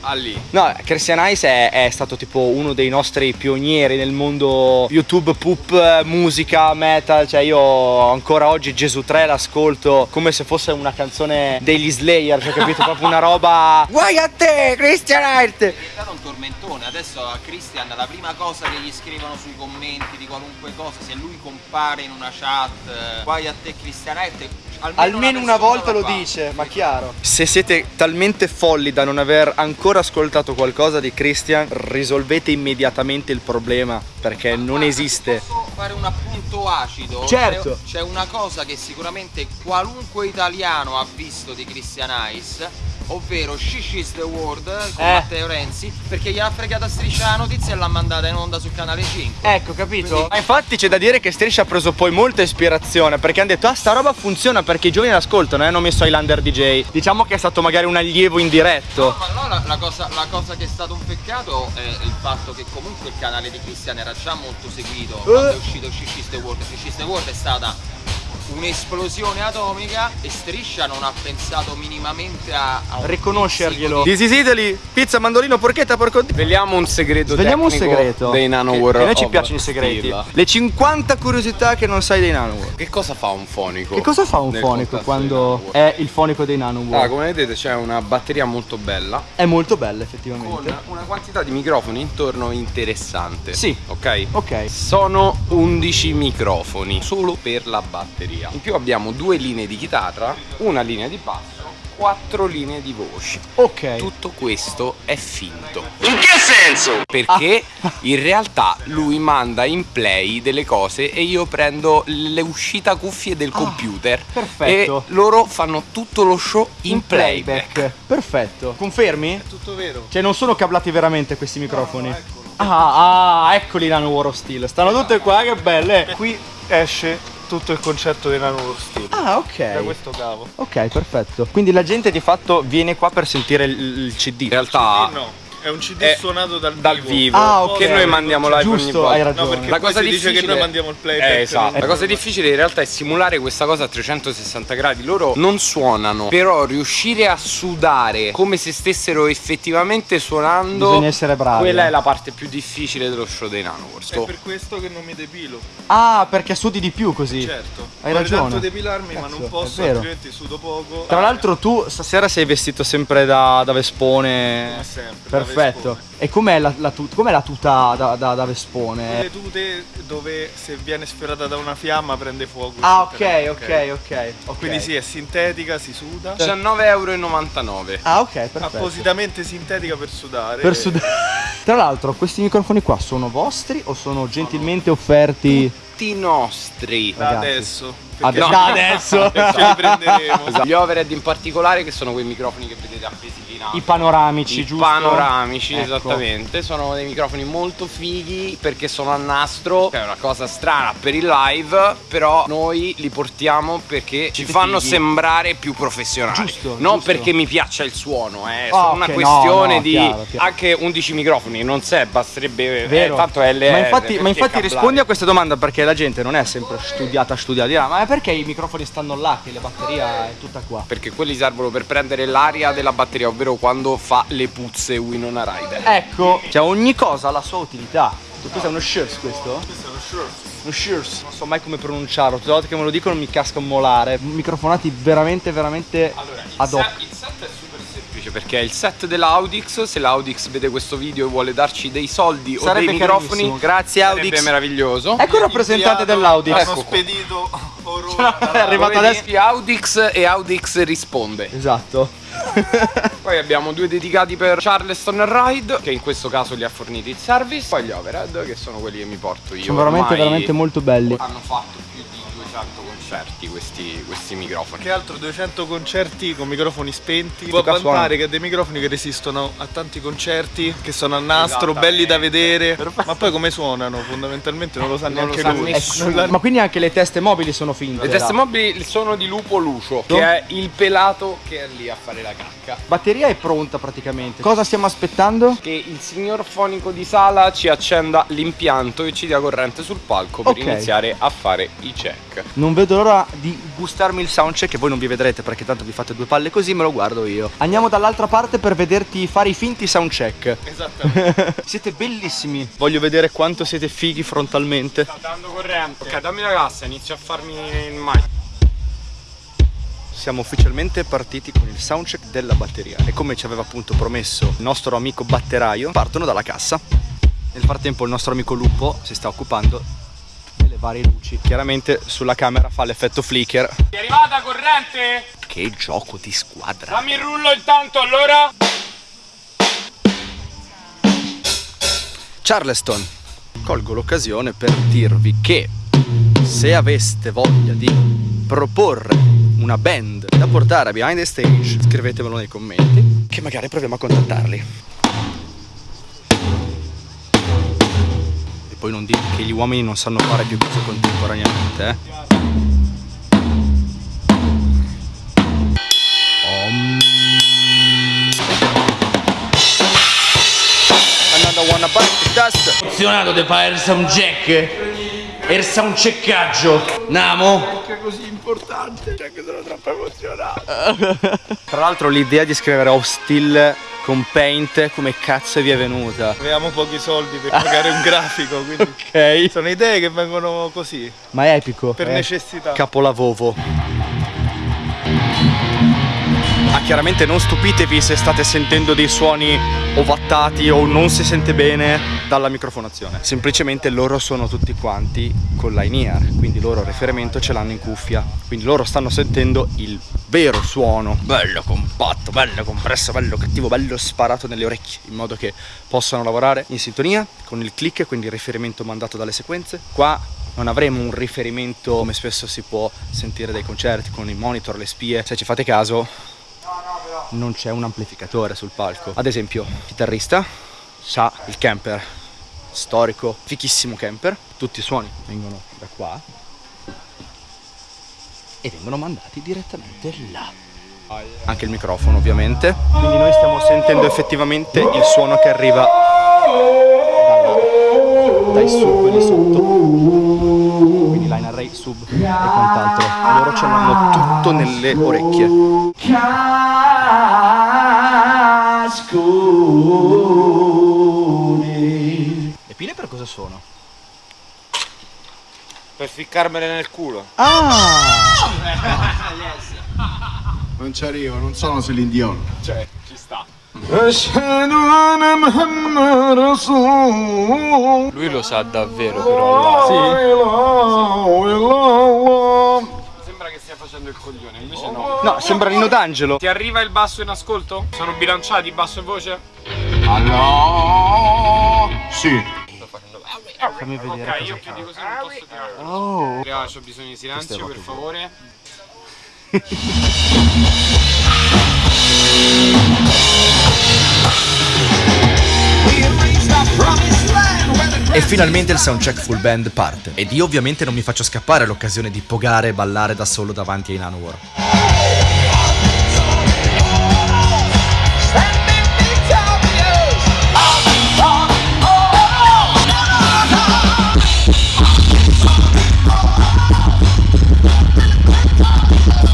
a lì. No, Christian Heights è, è stato tipo uno dei nostri pionieri nel mondo YouTube, poop, musica, metal, cioè io ancora oggi Gesù 3 l'ascolto come se fosse una canzone degli Slayer, cioè capito? Proprio una roba... Guai a te, Christian Heights! è diventato un tormentone. Adesso a Christian la prima cosa che gli scrivono sui commenti di qualunque cosa, se lui compare in una chat, eh, guai a te Christian Hert, almeno, Almeno una volta lo fa. dice, ma chiaro. Se siete talmente folli da non aver ancora ascoltato qualcosa di Christian, risolvete immediatamente il problema, perché non Guarda, esiste. Posso fare un appunto acido? Certo. C'è, una cosa che sicuramente qualunque italiano ha visto di Christian Ice, ovvero Shish is the World con Eh. Matteo Renzi, perché gliel'ha fregata striscia la notizia e l'ha mandata in onda su canale 5. Ecco, capito? Quindi- Ma infatti c'è da dire che Striscia ha preso poi molta ispirazione perché hanno detto ah sta roba funziona perché i giovani l'ascoltano e hanno messo Highlander DJ. Diciamo che è stato magari un allievo indiretto. Ma no, la, la cosa, la cosa che è stato un peccato è il fatto che comunque il canale di Christian era già molto seguito quando è uscito Shish is the World. Shish is the World è stata un'esplosione atomica e Striscia non ha pensato minimamente a, a Riconoscerglielo. pizzico This is Italy, pizza, mandolino, porchetta, porco di... Sveliamo un segreto Svegliamo un segreto. dei Nano Che- War che a noi ci piacciono i segreti. Le 50 curiosità che non sai dei Nanowar. Che cosa fa un fonico? Che cosa fa un fonico quando è il fonico dei Nanowar? Ah, come vedete c'è una batteria molto bella È molto bella con effettivamente. una quantità di microfoni intorno interessante. Sì. Ok? Ok. Sono 11 microfoni solo per la batteria. In più abbiamo due linee di chitarra, una linea di basso, quattro linee di voci. Ok. Tutto questo è finto. In che senso? Perché in realtà lui manda in play delle cose e io prendo le uscita cuffie del computer Ah, perfetto. e loro fanno tutto lo show in, playback. Perfetto. Confermi? Tutto vero. Cioè non sono cablati veramente questi microfoni. Ah, ah, eccoli War of Steel. Stanno tutte qua, che belle. Qui esce tutto il concetto dei Nano Steel. Ah, Da ok. questo cavo. Ok, perfetto. Quindi la gente di fatto viene qua per sentire il, il CD. In realtà Eh, no, è un CD è suonato dal, dal vivo Ah, ok. che noi mandiamo live ogni Giusto, volta. hai No, ragione. perché La cosa si dice che difficile- noi mandiamo il playback. Eh, esatto. La cosa non- difficile in realtà è simulare questa cosa a 360 gradi. Loro non suonano, però riuscire a sudare come se stessero effettivamente suonando. Bisogna essere bravi. Quella eh. è la parte più difficile dello show dei Nanowars. È per questo che non mi depilo. Ah, perché sudi di più così. Certo. Hai Vorrei ragione. tanto depilarmi, ma Cazzo, non è posso, altrimenti sudo poco. Tra l'altro tu stasera sei vestito sempre da, da Vespone. Come sempre, da Perfetto. E com'è la, la tu- com'è la tuta da, da, da Vespone? Le tute dove se viene sferrata da una fiamma prende fuoco. Ah, ok, ok, ok. ok. Quindi sì, è sintetica, si suda. 19,99€. Ah, ok, perfetto. Appositamente sintetica per sudare. Per sud- Tra l'altro, questi microfoni qua sono vostri o sono gentilmente offerti Tutti nostri. Da ragazzi. adesso. Ad- perché da adesso? Ce li prenderemo. Esatto. Gli overhead in particolare, che sono quei microfoni che vedete appesi. I panoramici, I giusto? panoramici, Ecco. esattamente. Sono dei microfoni molto fighi perché sono a nastro. Che è una cosa strana per il live. Però noi li portiamo perché ci fanno fighi. sembrare più professionali. Giusto, Non giusto. perché mi piaccia il suono, è Ah, solo ok, una no, questione no, di chiaro, chiaro. anche 11 microfoni. Non sé, basterebbe. Vero. Eh, tanto LR, ma infatti, ma infatti rispondi a questa domanda perché la gente non è sempre studiata studiata dirà, ma è perché i microfoni stanno là che la batteria è tutta qua Perché quelli servono per prendere l'aria della batteria, ovvero quando fa le puzze Winona Rider. ecco cioè ogni cosa ha la sua utilità questo è uno shirts questo? Questo è uno short. un Shears, non so mai come pronunciarlo, tutte le volte che me lo dicono mi casca un molare. Microfonati veramente, veramente ad hoc. il set è super semplice perché è il set dell'Audix. Se l'Audix vede questo video e vuole darci dei soldi Sarebbe o dei microfoni. Grazie sarebbe Audix. meraviglioso. Ecco il rappresentante dell'Audix. Hanno Ecco spedito oro. È arrivato adesso. Audix e Audix risponde. Esatto. Poi abbiamo due dedicati per Charleston Ride, che in questo caso li ha forniti il service. Poi gli overhead, che sono quelli che mi porto io. Sono veramente, veramente molto belli. Hanno fatto più di 200 concerti questi, questi microfoni. Che altro 200 concerti con microfoni spenti. Può vantare che ha dei microfoni che resistono a tanti concerti, che sono a nastro, belli da vedere. Ma poi come suonano? Fondamentalmente non lo sa Non lo neanche sa lui. nessuno. L'ha- Ma quindi anche le teste mobili sono finte. Le teste mobili sono di Lupo Lucio, che è il pelato che è lì a fare la cacca. Batteria è pronta praticamente. Cosa stiamo aspettando? Che il signor fonico di sala ci accenda l'impianto e ci dia corrente sul palco per Ok. iniziare a fare i check. Non vedo l'ora di gustarmi il soundcheck che voi non vi vedrete perché tanto vi fate due palle così, me lo guardo io. Andiamo dall'altra parte per vederti fare i finti soundcheck. Esattamente. Siete bellissimi. Voglio vedere quanto siete fighi frontalmente. Sta dando corrente. Ok, dammi la cassa, inizio a farmi il mic. Siamo ufficialmente partiti con il soundcheck della batteria e come ci aveva appunto promesso il nostro amico batteraio, partono dalla cassa. Nel frattempo il nostro amico Lupo si sta occupando varie luci. Chiaramente sulla camera fa l'effetto flicker. È arrivata corrente? Che gioco di squadra. Dammi il rullo intanto allora. Charleston, colgo l'occasione per dirvi che se aveste voglia di proporre una band da portare a Behind the Stage, scrivetemelo nei commenti, che magari proviamo a contattarli. Poi non dite che gli uomini non sanno fare più cose contemporaneamente, eh. Om. Another one about the dust. Funzionato di fare il soundcheck e il soundcheckaggio. Namo? Tra l'altro l'idea di scrivere off still con paint come cazzo vi è venuta? Avevamo pochi soldi per pagare un grafico, quindi Ok. sono idee che vengono così, Ma è epico. per è necessità. Capolavovo. Ah, chiaramente non stupitevi se state sentendo dei suoni ovattati o non si sente bene dalla microfonazione. Semplicemente loro sono tutti quanti con l'in-ear, quindi loro riferimento ce l'hanno in cuffia. Quindi loro stanno sentendo il vero suono, bello compatto, bello compresso, bello cattivo, bello sparato nelle orecchie, in modo che possano lavorare in sintonia con il click, quindi il riferimento mandato dalle sequenze. Qua non avremo un riferimento come spesso si può sentire dai concerti con i monitor, le spie. Se ci fate caso, non c'è un amplificatore sul palco. Ad esempio, il chitarrista sa il camper storico, fichissimo camper. Tutti i suoni vengono da qua e vengono mandati direttamente là. Anche il microfono, ovviamente. Quindi noi stiamo sentendo effettivamente il suono che arriva dai sub lì sotto. Array, sub e quant'altro. Loro ce l'hanno tutto nelle orecchie. Le pile per cosa sono? Per ficcarmele nel culo. Ah! Non ci arrivo, non sono Celine Dion. Cioè. Lui lo sa davvero però. Sembra che stia facendo il coglione, invece no. No, sembra Rino D'Angelo. Ti arriva il basso in ascolto? Sono bilanciati basso e voce? Sì. Fammi vedere Ok, cosa io più di così non posso tirare. Oh. Ho bisogno di silenzio per favore. E finalmente il soundcheck full band parte. Ed io ovviamente non mi faccio scappare l'occasione di pogare e ballare da solo davanti ai Nanowar.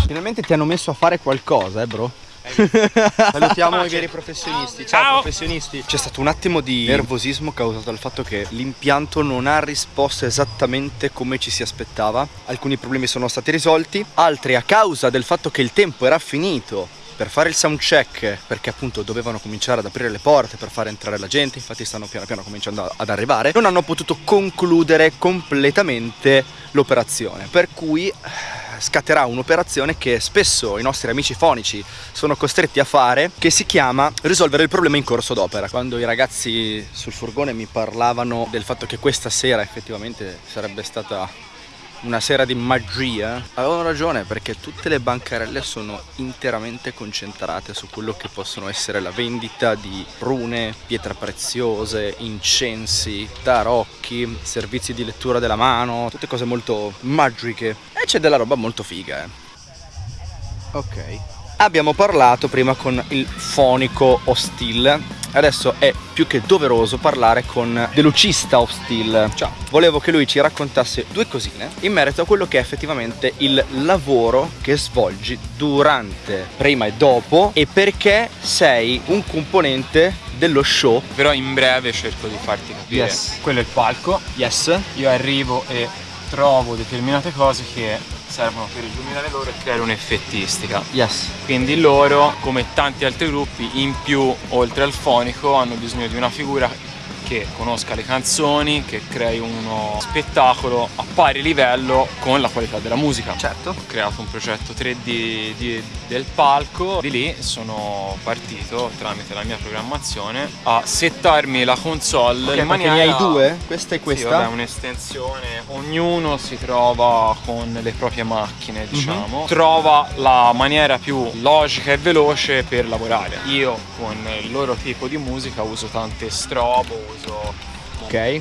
Finalmente ti hanno messo a fare qualcosa, eh bro. Salutiamo i veri professionisti. Ciao, professionisti. C'è stato un attimo di nervosismo causato dal fatto che l'impianto non ha risposto esattamente come ci si aspettava. Alcuni problemi sono stati risolti, altri a causa del fatto che il tempo era finito per fare il sound check perché appunto dovevano cominciare ad aprire le porte per far entrare la gente infatti stanno piano piano cominciando ad arrivare non hanno potuto concludere completamente l'operazione per cui scatterà un'operazione che spesso i nostri amici fonici sono costretti a fare che si chiama risolvere il problema in corso d'opera. Quando i ragazzi sul furgone mi parlavano del fatto che questa sera effettivamente sarebbe stata una sera di magia? Avevano ragione perché tutte le bancarelle sono interamente concentrate su quello che possono essere la vendita di rune, pietre preziose, incensi, tarocchi, servizi di lettura della mano, tutte cose molto magiche. E c'è della roba molto figa eh. ok abbiamo parlato prima con il fonico Hostile adesso è più che doveroso parlare con Delucista of Steel. Ciao. Volevo che lui ci raccontasse due cosine in merito a quello che è effettivamente il lavoro che svolgi durante, prima e dopo e perché sei un componente dello show. Però in breve cerco di farti capire. Yes. Quello è il palco. Yes. Io arrivo e trovo determinate cose che servono per illuminare loro e creare un'effettistica. Yes. Quindi loro, come tanti altri gruppi, in più, oltre al fonico, hanno bisogno di una figura che conosca le canzoni, che crei uno spettacolo a pari livello con la qualità della musica. Certo. Ho creato un progetto 3D di, del palco, di lì sono partito tramite la mia programmazione a settarmi la console okay, in maniera... ne hai due? Questa e questa? Sì, vabbè, un'estensione. Ognuno si trova con le proprie macchine, Mhm. diciamo. Mm -hmm. Trova la maniera più logica e veloce per lavorare. Io con il loro tipo di musica uso tante strobo, uso ok.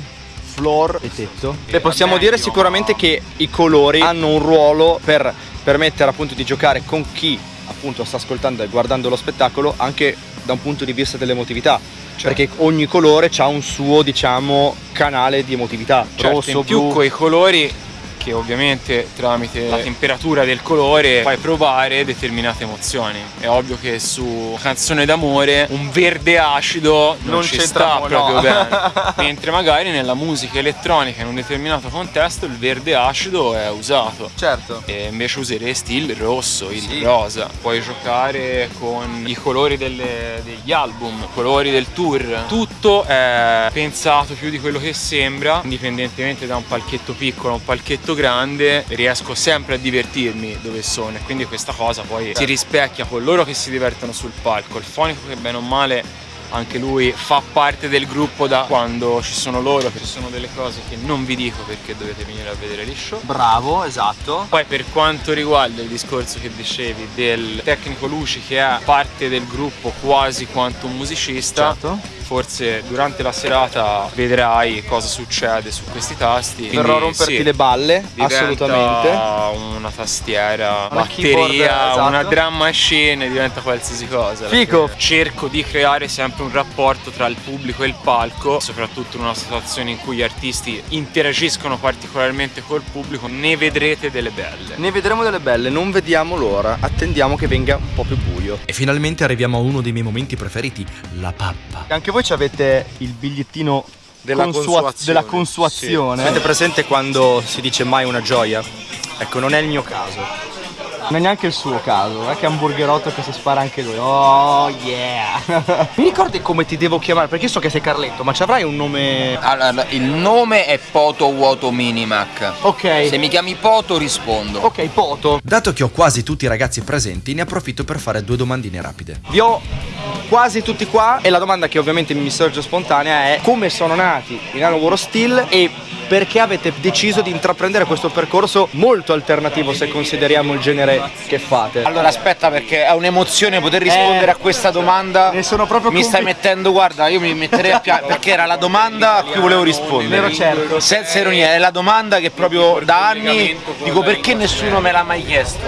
Floor. E tetto. Beh, possiamo dire sicuramente che i colori hanno un ruolo per permettere appunto di giocare con chi appunto sta ascoltando e guardando lo spettacolo anche da un punto di vista dell'emotività. Certo. perché ogni colore ha un suo diciamo canale di emotività. Certo, rosso, in più blu. coi colori che ovviamente tramite la temperatura del colore fai provare determinate emozioni. È ovvio che su canzone d'amore un verde acido non, non ci sta no. proprio bene. Mentre magari nella musica elettronica in un determinato contesto il verde acido è usato. Certo. E invece useresti il rosso, il sì. rosa. Puoi giocare con i colori delle, degli album, colori del tour. Tutto è pensato più di quello che sembra, indipendentemente da un palchetto piccolo un palchetto grande riesco sempre a divertirmi dove sono e quindi questa cosa poi si rispecchia con loro che si divertono sul palco. Il fonico che bene o male anche lui fa parte del gruppo da quando ci sono loro ci sono delle cose che non vi dico perché dovete venire a vedere gli show. Bravo esatto. Poi per quanto riguarda il discorso che dicevi del tecnico luci che è parte del gruppo quasi quanto un musicista certo forse durante la serata vedrai cosa succede su questi tasti. Verrò a romperti sì, le balle, assolutamente. Una tastiera, una batteria, esatto. una drum machine, diventa qualsiasi cosa. Fico! Cerco di creare sempre un rapporto tra il pubblico e il palco, soprattutto in una situazione in cui gli artisti interagiscono particolarmente col pubblico, ne vedrete delle belle. Ne vedremo delle belle, non vediamo l'ora, attendiamo che venga un po' più buio. E finalmente arriviamo a uno dei miei momenti preferiti, la pappa. Anche voi avete il bigliettino della consua- consuazione. della consuazione. Sì. Avete presente quando si dice mai una gioia? Ecco, non è il mio caso. Non è neanche il suo caso, è che è un burgerotto che si spara anche lui. Oh yeah! Mi ricordi come ti devo chiamare? Perché so che sei Carletto, ma ci avrai un nome. Allora, il nome è Poto Vuoto Minimac. Ok. Se mi chiami Poto rispondo. Ok, Poto. Dato che ho quasi tutti i ragazzi presenti, ne approfitto per fare due domandine rapide. Vi ho quasi tutti qua e la domanda che ovviamente mi sorge spontanea è come sono nati i Nano War Steel e perché avete deciso di intraprendere questo percorso molto alternativo se consideriamo il genere che fate? Allora aspetta perché è un'emozione poter rispondere Eh, a questa domanda. Ne sono proprio Mi stai mettendo, guarda, io mi metterei a piangere perché era la domanda a cui volevo rispondere. Vero, certo. Senza ironia, è la domanda che proprio da anni dico perché nessuno me l'ha mai chiesto.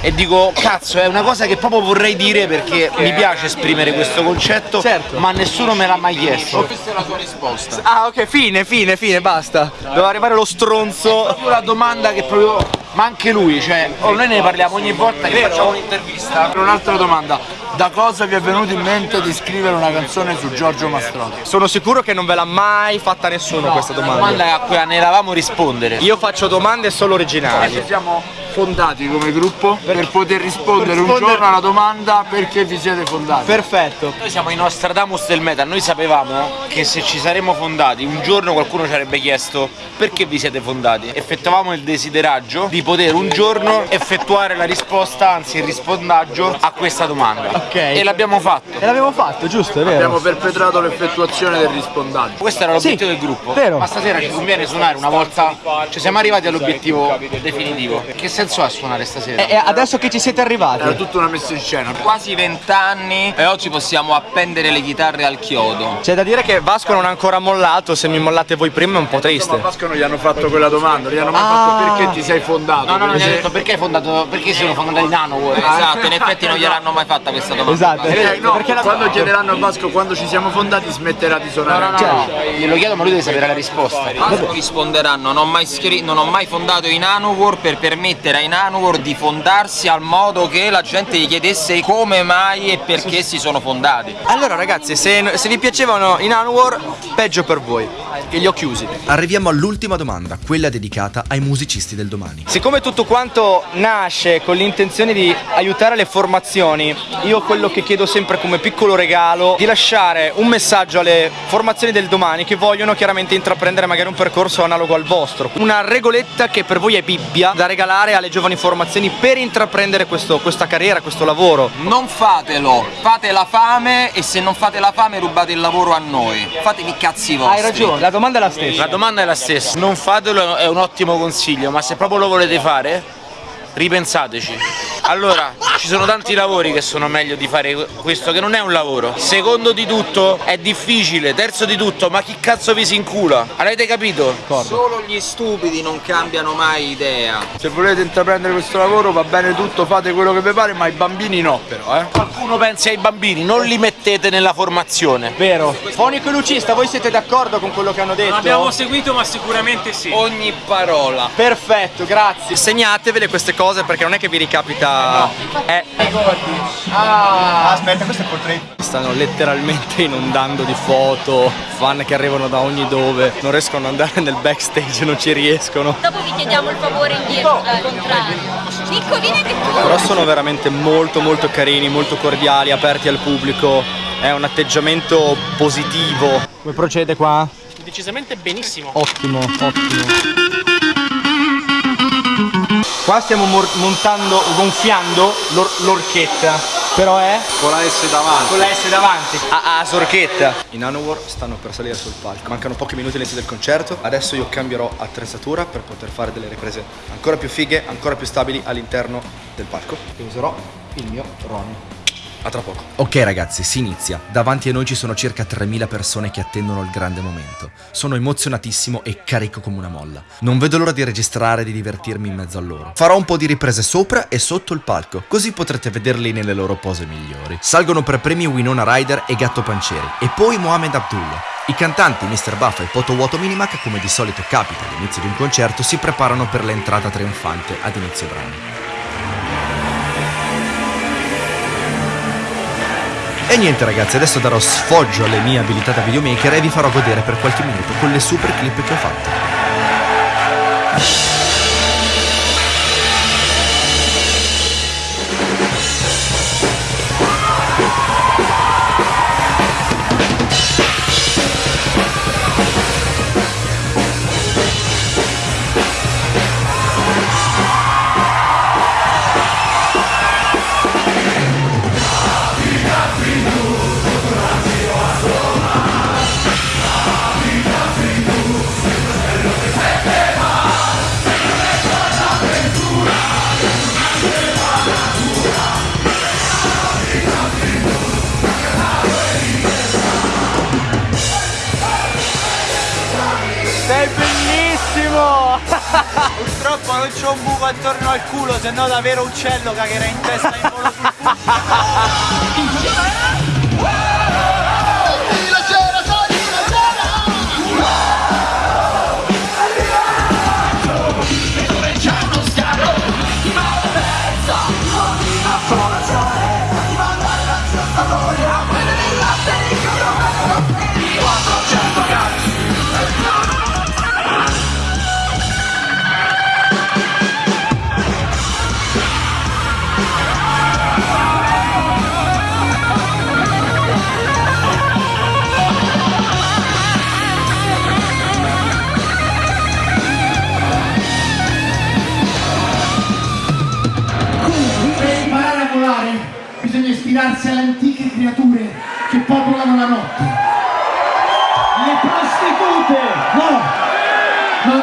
E dico cazzo, è una cosa che proprio vorrei dire perché mi piace esprimere questo concetto, Certo. ma nessuno me l'ha mai chiesto. Questa è la tua risposta. Ah ok, fine, fine, fine, basta. Doveva arrivare lo stronzo. proprio la domanda che proprio. Ma anche lui, cioè, oh, noi ne parliamo ogni volta che facciamo un'intervista. Un'altra domanda. da cosa vi è venuto in mente di scrivere una canzone su Giorgio Mastrotti? Sono sicuro che non ve l'ha mai fatta nessuno questa La domanda. domanda a cui ne eravamo rispondere. Io faccio domande solo originali. Ci siamo fondati come gruppo per poter rispondere un rispondere- giorno alla domanda perché vi siete fondati. Perfetto. Noi siamo i Nostradamus del metal, noi sapevamo che se ci saremmo fondati un giorno qualcuno ci avrebbe chiesto perché vi siete fondati. Effettuavamo il desideraggio di poter un giorno effettuare la risposta, anzi il rispondaggio a questa domanda. Ok. E l'abbiamo fatto. E l'avevo fatto, giusto, è vero? Abbiamo perpetrato l'effettuazione del rispondaggio. Questo era l'obiettivo Sì, del gruppo. vero. Ma stasera ci conviene suonare una volta. Ci siamo arrivati all'obiettivo definitivo. Che senso ha suonare stasera? E adesso che ci siete arrivati? Era tutta una messa in scena. Quasi vent'anni e oggi possiamo appendere le chitarre al chiodo. C'è da dire che Vasco non ha ancora mollato, se mi mollate voi prima è un po' triste. Vasco non gli hanno fatto quella domanda, non gli hanno mai Ah. fatto perché ti sei fondato. No, no, non gli ha detto perché hai fondato, perché sono fondato in Nano. Esatto, in effetti non gliel'hanno mai fatta questa domanda. Esatto. Eh, no, Perché la- quando chiederanno a Vasco quando ci siamo fondati smetterà di suonare. No, no, no, Glielo chiedo ma lui deve sapere la risposta. Vasco risponderanno, non ho mai, non ho mai fondato i Nanowar per permettere ai Nanowar di fondarsi al modo che la gente gli chiedesse come mai e perché si sono fondati. Allora ragazzi, se, se vi piacevano i Nanowar, peggio per voi. Che li ho chiusi. Arriviamo all'ultima domanda, quella dedicata ai musicisti del domani. Siccome tutto quanto nasce con l'intenzione di aiutare le formazioni, io quello che chiedo sempre come piccolo regalo di lasciare un messaggio alle formazioni del domani che vogliono chiaramente intraprendere magari un percorso analogo al vostro. Una regoletta che per voi è Bibbia da regalare alle giovani formazioni per intraprendere questo- questa carriera, questo lavoro. Non fatelo, fate la fame e se non fate la fame rubate il lavoro a noi. Fatevi i cazzi vostri. Hai ragione, la domanda è la stessa. La domanda è la stessa. Non fatelo è un ottimo consiglio, ma se proprio lo volete fare, ripensateci. Allora, ci sono tanti lavori che sono meglio di fare questo che non è un lavoro. Secondo di tutto è difficile, terzo di tutto, ma chi cazzo vi si incula? Avete capito? Solo gli stupidi non cambiano mai idea. Se volete intraprendere questo lavoro va bene tutto, fate quello che vi pare, ma i bambini no però, eh. Qualcuno pensi ai bambini, non li mettete nella formazione. Vero. Fonico e Lucista, voi siete d'accordo con quello che hanno detto? Abbiamo seguito ma sicuramente sì. Ogni parola. Perfetto, grazie. Segnatevele queste cose perché non è che vi ricapita. Eh. Aspetta, questo è il portrait. Stanno letteralmente inondando di foto, fan che arrivano da ogni dove, non riescono ad andare nel backstage, non ci riescono. Dopo vi chiediamo il favore indietro, al contrario. Piccolini anche tu. Però sono veramente molto molto carini, molto cordiali, aperti al pubblico. È un atteggiamento positivo. Come procede qua? Decisamente benissimo. Ottimo, ottimo. Qua stiamo montando, gonfiando l'or- l'orchetta. Però è? Con la S davanti. Con la S davanti. Ah, ah, sorchetta. I Nanowar stanno per salire sul palco. Mancano pochi minuti all'inizio del concerto. Adesso io cambierò attrezzatura per poter fare delle riprese ancora più fighe, ancora più stabili all'interno del palco. E userò il mio Ronnie. A tra poco. Ok ragazzi, si inizia. Davanti a noi ci sono circa 3000 persone che attendono il grande momento. Sono emozionatissimo e carico come una molla. Non vedo l'ora di registrare e di divertirmi in mezzo a loro. Farò un po' di riprese sopra e sotto il palco, così potrete vederli nelle loro pose migliori. Salgono per premi Winona Ryder e Gatto Pancieri, e poi Mohamed Abdullah. I cantanti Mr. Buff e Poto Vuoto Minimac, come di solito capita all'inizio di un concerto, si preparano per l'entrata trionfante ad inizio brano. E niente ragazzi, adesso darò sfoggio alle mie abilità da videomaker e vi farò godere per qualche minuto con le super clip che ho fatto. Un buco attorno al culo, se no davvero uccello cagherà in testa in volo sul culo.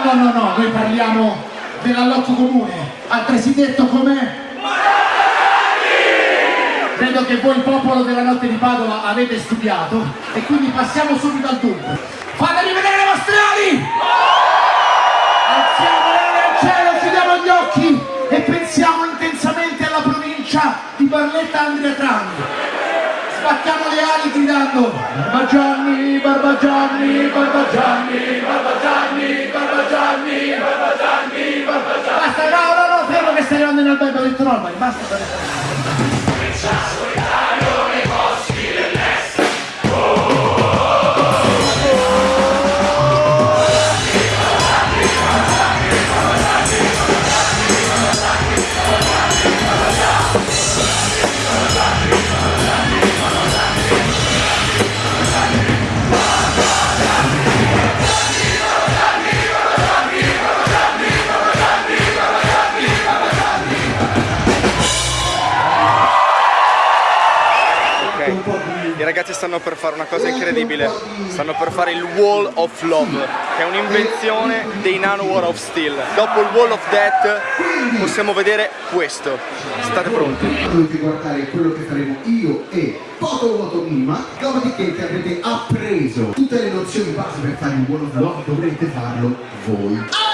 No, no, no, no, noi parliamo dell'allotto comune, altresì detto come... Vedo che voi, popolo della notte di Padova, avete studiato e quindi passiamo subito al dunque. Fatemi vedere le vostre ali! Alziamo le al cielo, chiudiamo gli occhi e pensiamo intensamente alla provincia di Barletta Andrea Trani. Spacchiamo le ali gridando Barbagianni, Barbagianni, Barbagianni, Barbagianni, Barbagianni, Barbagianni, Barbagianni. Basta, no, no, no, fermo che stai arrivando in albergo, ho detto no, basta. Stanno per fare una cosa incredibile. Stanno per fare il Wall of Love, che è un'invenzione dei Nano War of Steel. Dopo il Wall of Death possiamo vedere questo. State pronti? Dovete guardare quello che faremo io e Poto Vuoto Mima, dopodiché che avrete appreso tutte le nozioni base per fare il Wall of Love, dovrete farlo voi.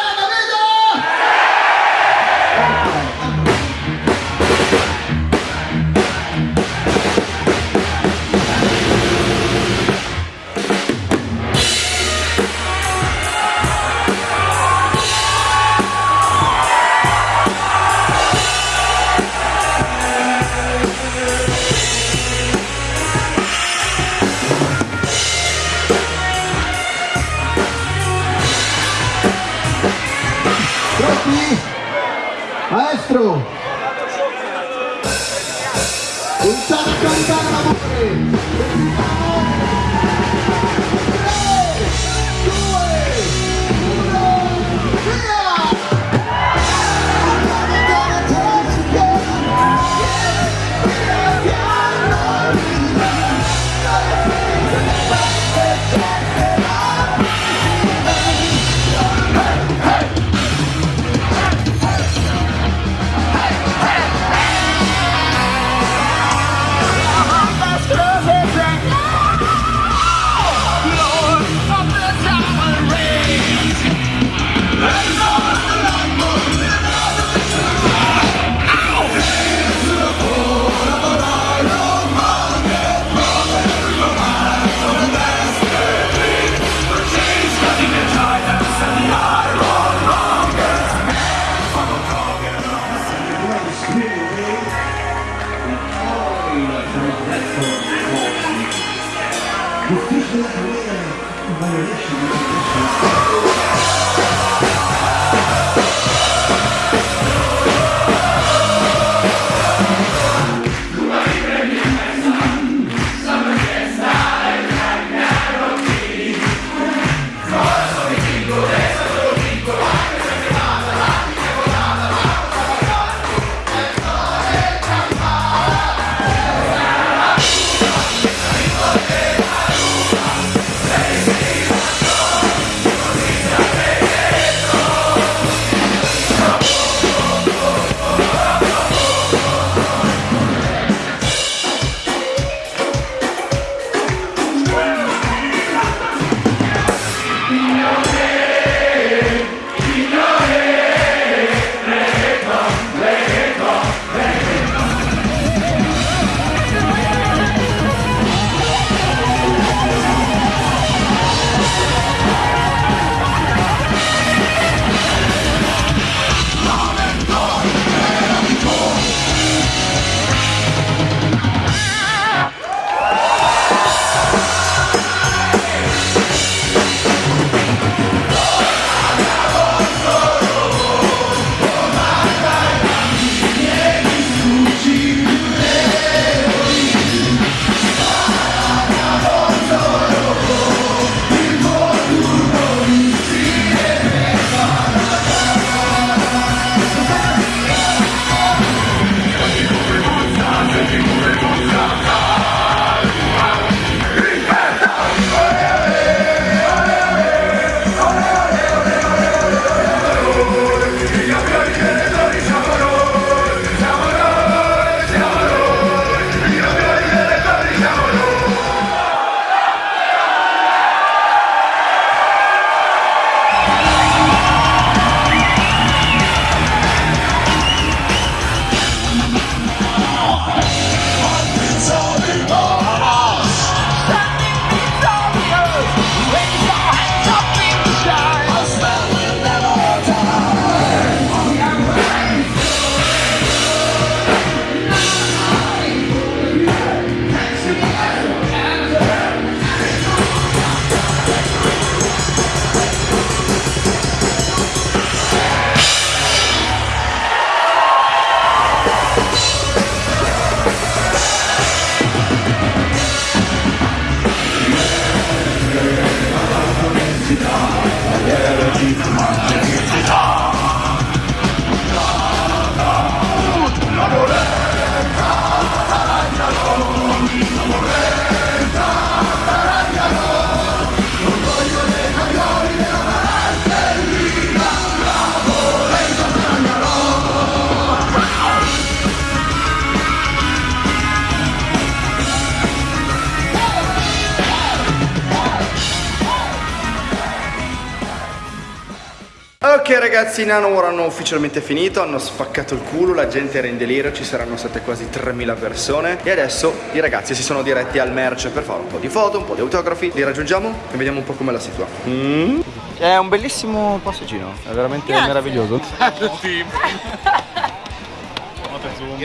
Ragazzi, i Nanowar hanno ufficialmente finito, hanno spaccato il culo, la gente era in delirio, ci saranno state quasi 3000 persone e adesso i ragazzi si sono diretti al merch per fare un po' di foto, un po' di autografi, li raggiungiamo e vediamo un po' come la situa. Mm. È un bellissimo passeggino, è veramente Grazie. meraviglioso.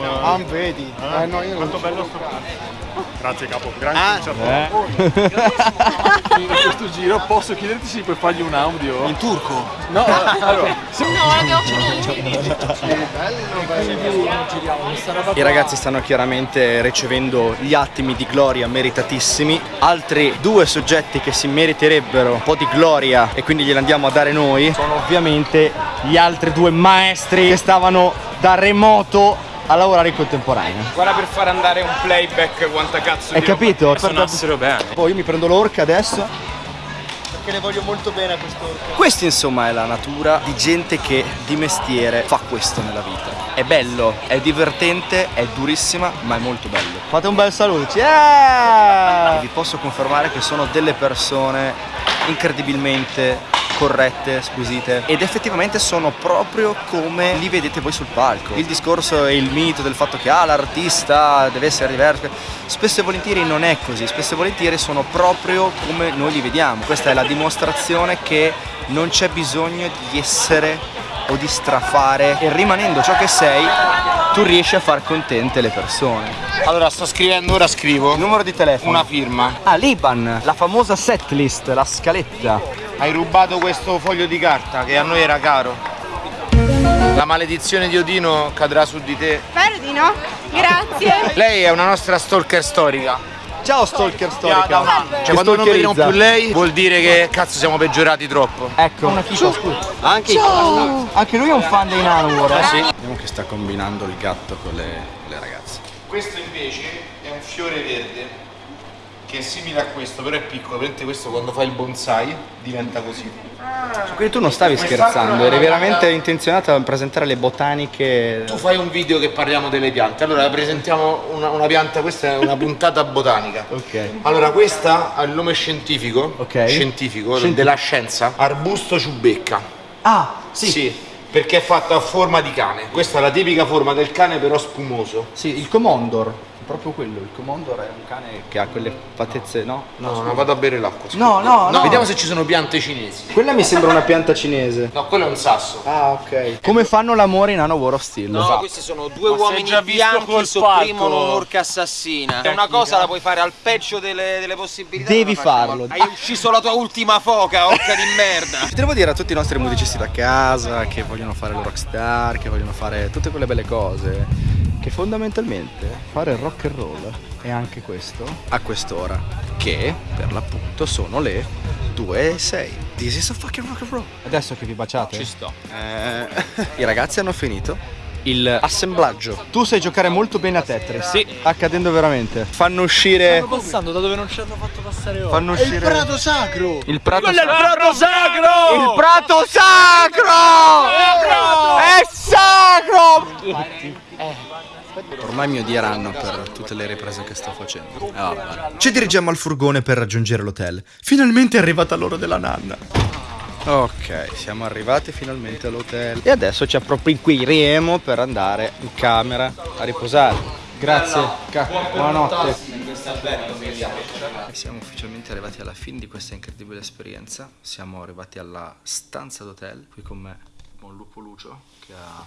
Ah, vedi? Eh, no, io Quanto bello sto Grazie capo, grazie Eh. In questo giro posso chiederti se puoi fargli un audio? In turco? No, allora. No, abbiamo finito. I ragazzi stanno chiaramente ricevendo gli attimi di gloria meritatissimi. Altri due soggetti che si meriterebbero un po' di gloria e quindi gliela andiamo a dare noi sono ovviamente gli altri due maestri che stavano da remoto a lavorare in contemporanea. Guarda per far andare un playback quanta cazzo Hai di capito? roba suonassero bene. Poi io mi prendo l'orca adesso. Perché le voglio molto bene a quest'orca. Questa insomma è la natura di gente che di mestiere fa questo nella vita. È bello, è divertente, è durissima, ma è molto bello. Fate un bel saluto. Yeah! Vi posso confermare che sono delle persone incredibilmente corrette, squisite ed effettivamente sono proprio come li vedete voi sul palco. Il discorso e il mito del fatto che ah, l'artista deve essere diverso, spesso e volentieri non è così, spesso e volentieri sono proprio come noi li vediamo. Questa è la dimostrazione che non c'è bisogno di essere o di strafare e rimanendo ciò che sei tu riesci a far contente le persone. Allora sto scrivendo, ora scrivo. Numero di telefono. Una firma. Ah, l'Iban, la famosa setlist, la scaletta. Hai rubato questo foglio di carta che a noi era caro. La maledizione di Odino cadrà su di te. Spero di no. Grazie. Lei è una nostra stalker storica. Ciao stalker storica. Cioè quando non vediamo più lei vuol dire che cazzo siamo peggiorati troppo. Ecco. Anche, anche lui è un fan dei Nanowar. Eh sì. Vediamo che sta combinando il gatto con le, le ragazze. Questo invece è un fiore verde che è simile a questo, però è piccolo, mentre questo quando fai il bonsai diventa così. Quindi tu non stavi scherzando, eri veramente intenzionato a presentare le botaniche. Tu fai un video che parliamo delle piante, allora presentiamo una, una pianta, questa è una puntata botanica. Ok. Allora questa ha il nome scientifico, Ok. scientifico Scientifico. della scienza, arbusto ciubecca. Ah, Sì. perché è fatto a forma di cane. Questa è la tipica forma del cane però spumoso. Sì, il Comondor. Proprio quello, il Comondor è un cane che ha quelle fattezze, no? No, no, vado a bere l'acqua. No, no, no. Vediamo se ci sono piante cinesi. Quella mi sembra una pianta cinese. No, quello è un sasso. Ah, ok. Come fanno l'amore in Anno War of Steel? No, questi sono due Ma uomini già bianchi col sopprimono un'orca assassina. È una cosa la puoi fare al peggio delle, delle possibilità. Devi farlo. Hai ucciso la tua ultima foca, orca di merda. Ci devo dire a tutti i nostri musicisti da casa che vogliono fare il rockstar, che vogliono fare tutte quelle belle cose, che fondamentalmente fare il rock and roll è anche questo a quest'ora, che per l'appunto sono le 2 e 6. This is a fucking rock and roll. Adesso che vi baciate? Ci sto. Eh, I ragazzi hanno finito il assemblaggio. Tu sai giocare molto bene a Tetris. Sì. Accadendo veramente. Fanno uscire. passando da dove non ci hanno fatto passare ora. Fanno uscire. sacro! Il prato Quello è il sacro. prato sacro! Il prato sacro! È sacro! Ormai mi odieranno per tutte le riprese che sto facendo. Vabbè. Ci dirigiamo al furgone per raggiungere l'hotel. Finalmente è arrivata l'ora della nanna. Ok, siamo arrivati finalmente all'hotel. E adesso ci appropriamo per andare in camera a riposare. Grazie, buonanotte. E siamo ufficialmente arrivati alla fine di questa incredibile esperienza. Siamo arrivati alla stanza d'hotel. Qui con me buon Lupo Lucio che ha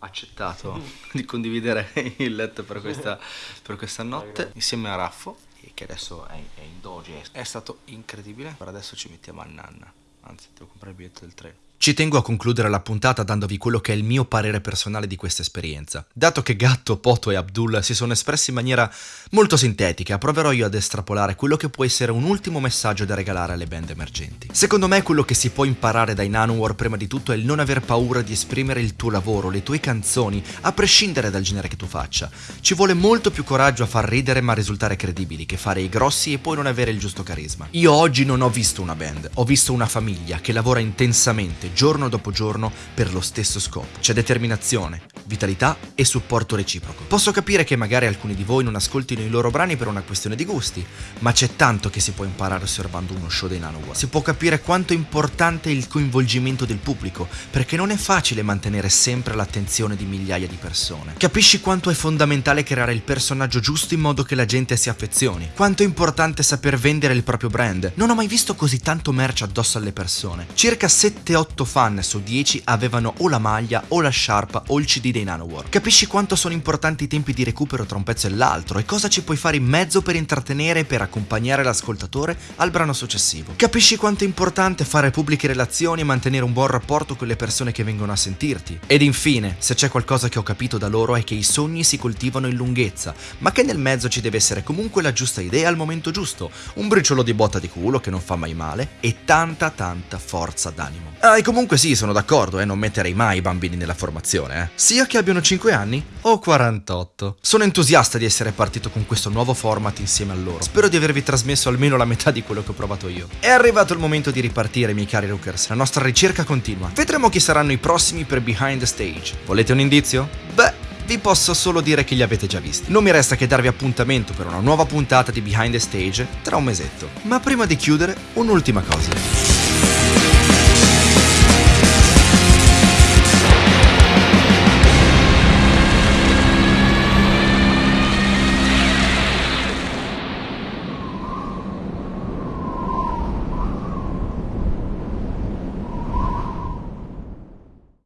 accettato di condividere il letto per questa, per questa notte insieme a Raffo che adesso è, è in doge. È stato incredibile. Per adesso ci mettiamo a nanna. Anzi, devo comprare il biglietto del treno. Ci tengo a concludere la puntata dandovi quello che è il mio parere personale di questa esperienza. Dato che Gatto, Poto e Abdul si sono espressi in maniera molto sintetica, proverò io ad estrapolare quello che può essere un ultimo messaggio da regalare alle band emergenti. Secondo me quello che si può imparare dai Nanowar prima di tutto è il non aver paura di esprimere il tuo lavoro, le tue canzoni, a prescindere dal genere che tu faccia. Ci vuole molto più coraggio a far ridere ma risultare credibili che fare i grossi e poi non avere il giusto carisma. Io oggi non ho visto una band, ho visto una famiglia che lavora intensamente, giorno dopo giorno per lo stesso scopo. C'è determinazione, vitalità e supporto reciproco. Posso capire che magari alcuni di voi non ascoltino i loro brani per una questione di gusti, ma c'è tanto che si può imparare osservando uno show dei Nanowar. Si può capire quanto è importante il coinvolgimento del pubblico, perché non è facile mantenere sempre l'attenzione di migliaia di persone. Capisci quanto è fondamentale creare il personaggio giusto in modo che la gente si affezioni. Quanto è importante saper vendere il proprio brand. Non ho mai visto così tanto merch addosso alle persone. Circa 7-8 fan su 10 avevano o la maglia o la sciarpa o il CD dei Nanowar. Capisci quanto sono importanti i tempi di recupero tra un pezzo e l'altro e cosa ci puoi fare in mezzo per intrattenere e per accompagnare l'ascoltatore al brano successivo. Capisci quanto è importante fare pubbliche relazioni e mantenere un buon rapporto con le persone che vengono a sentirti. Ed infine, se c'è qualcosa che ho capito da loro è che i sogni si coltivano in lunghezza, ma che nel mezzo ci deve essere comunque la giusta idea al momento giusto, un briciolo di botta di culo che non fa mai male e tanta tanta forza d'animo. Ah, e comunque sì, sono d'accordo, eh, non metterei mai i bambini nella formazione, eh. Sia che abbiano 5 anni o 48. Sono entusiasta di essere partito con questo nuovo format insieme a loro. Spero di avervi trasmesso almeno la metà di quello che ho provato io. È arrivato il momento di ripartire, miei cari Rookers. La nostra ricerca continua. Vedremo chi saranno i prossimi per Behind the Stage. Volete un indizio? Beh, vi posso solo dire che li avete già visti. Non mi resta che darvi appuntamento per una nuova puntata di Behind the Stage tra un mesetto. Ma prima di chiudere, un'ultima cosa.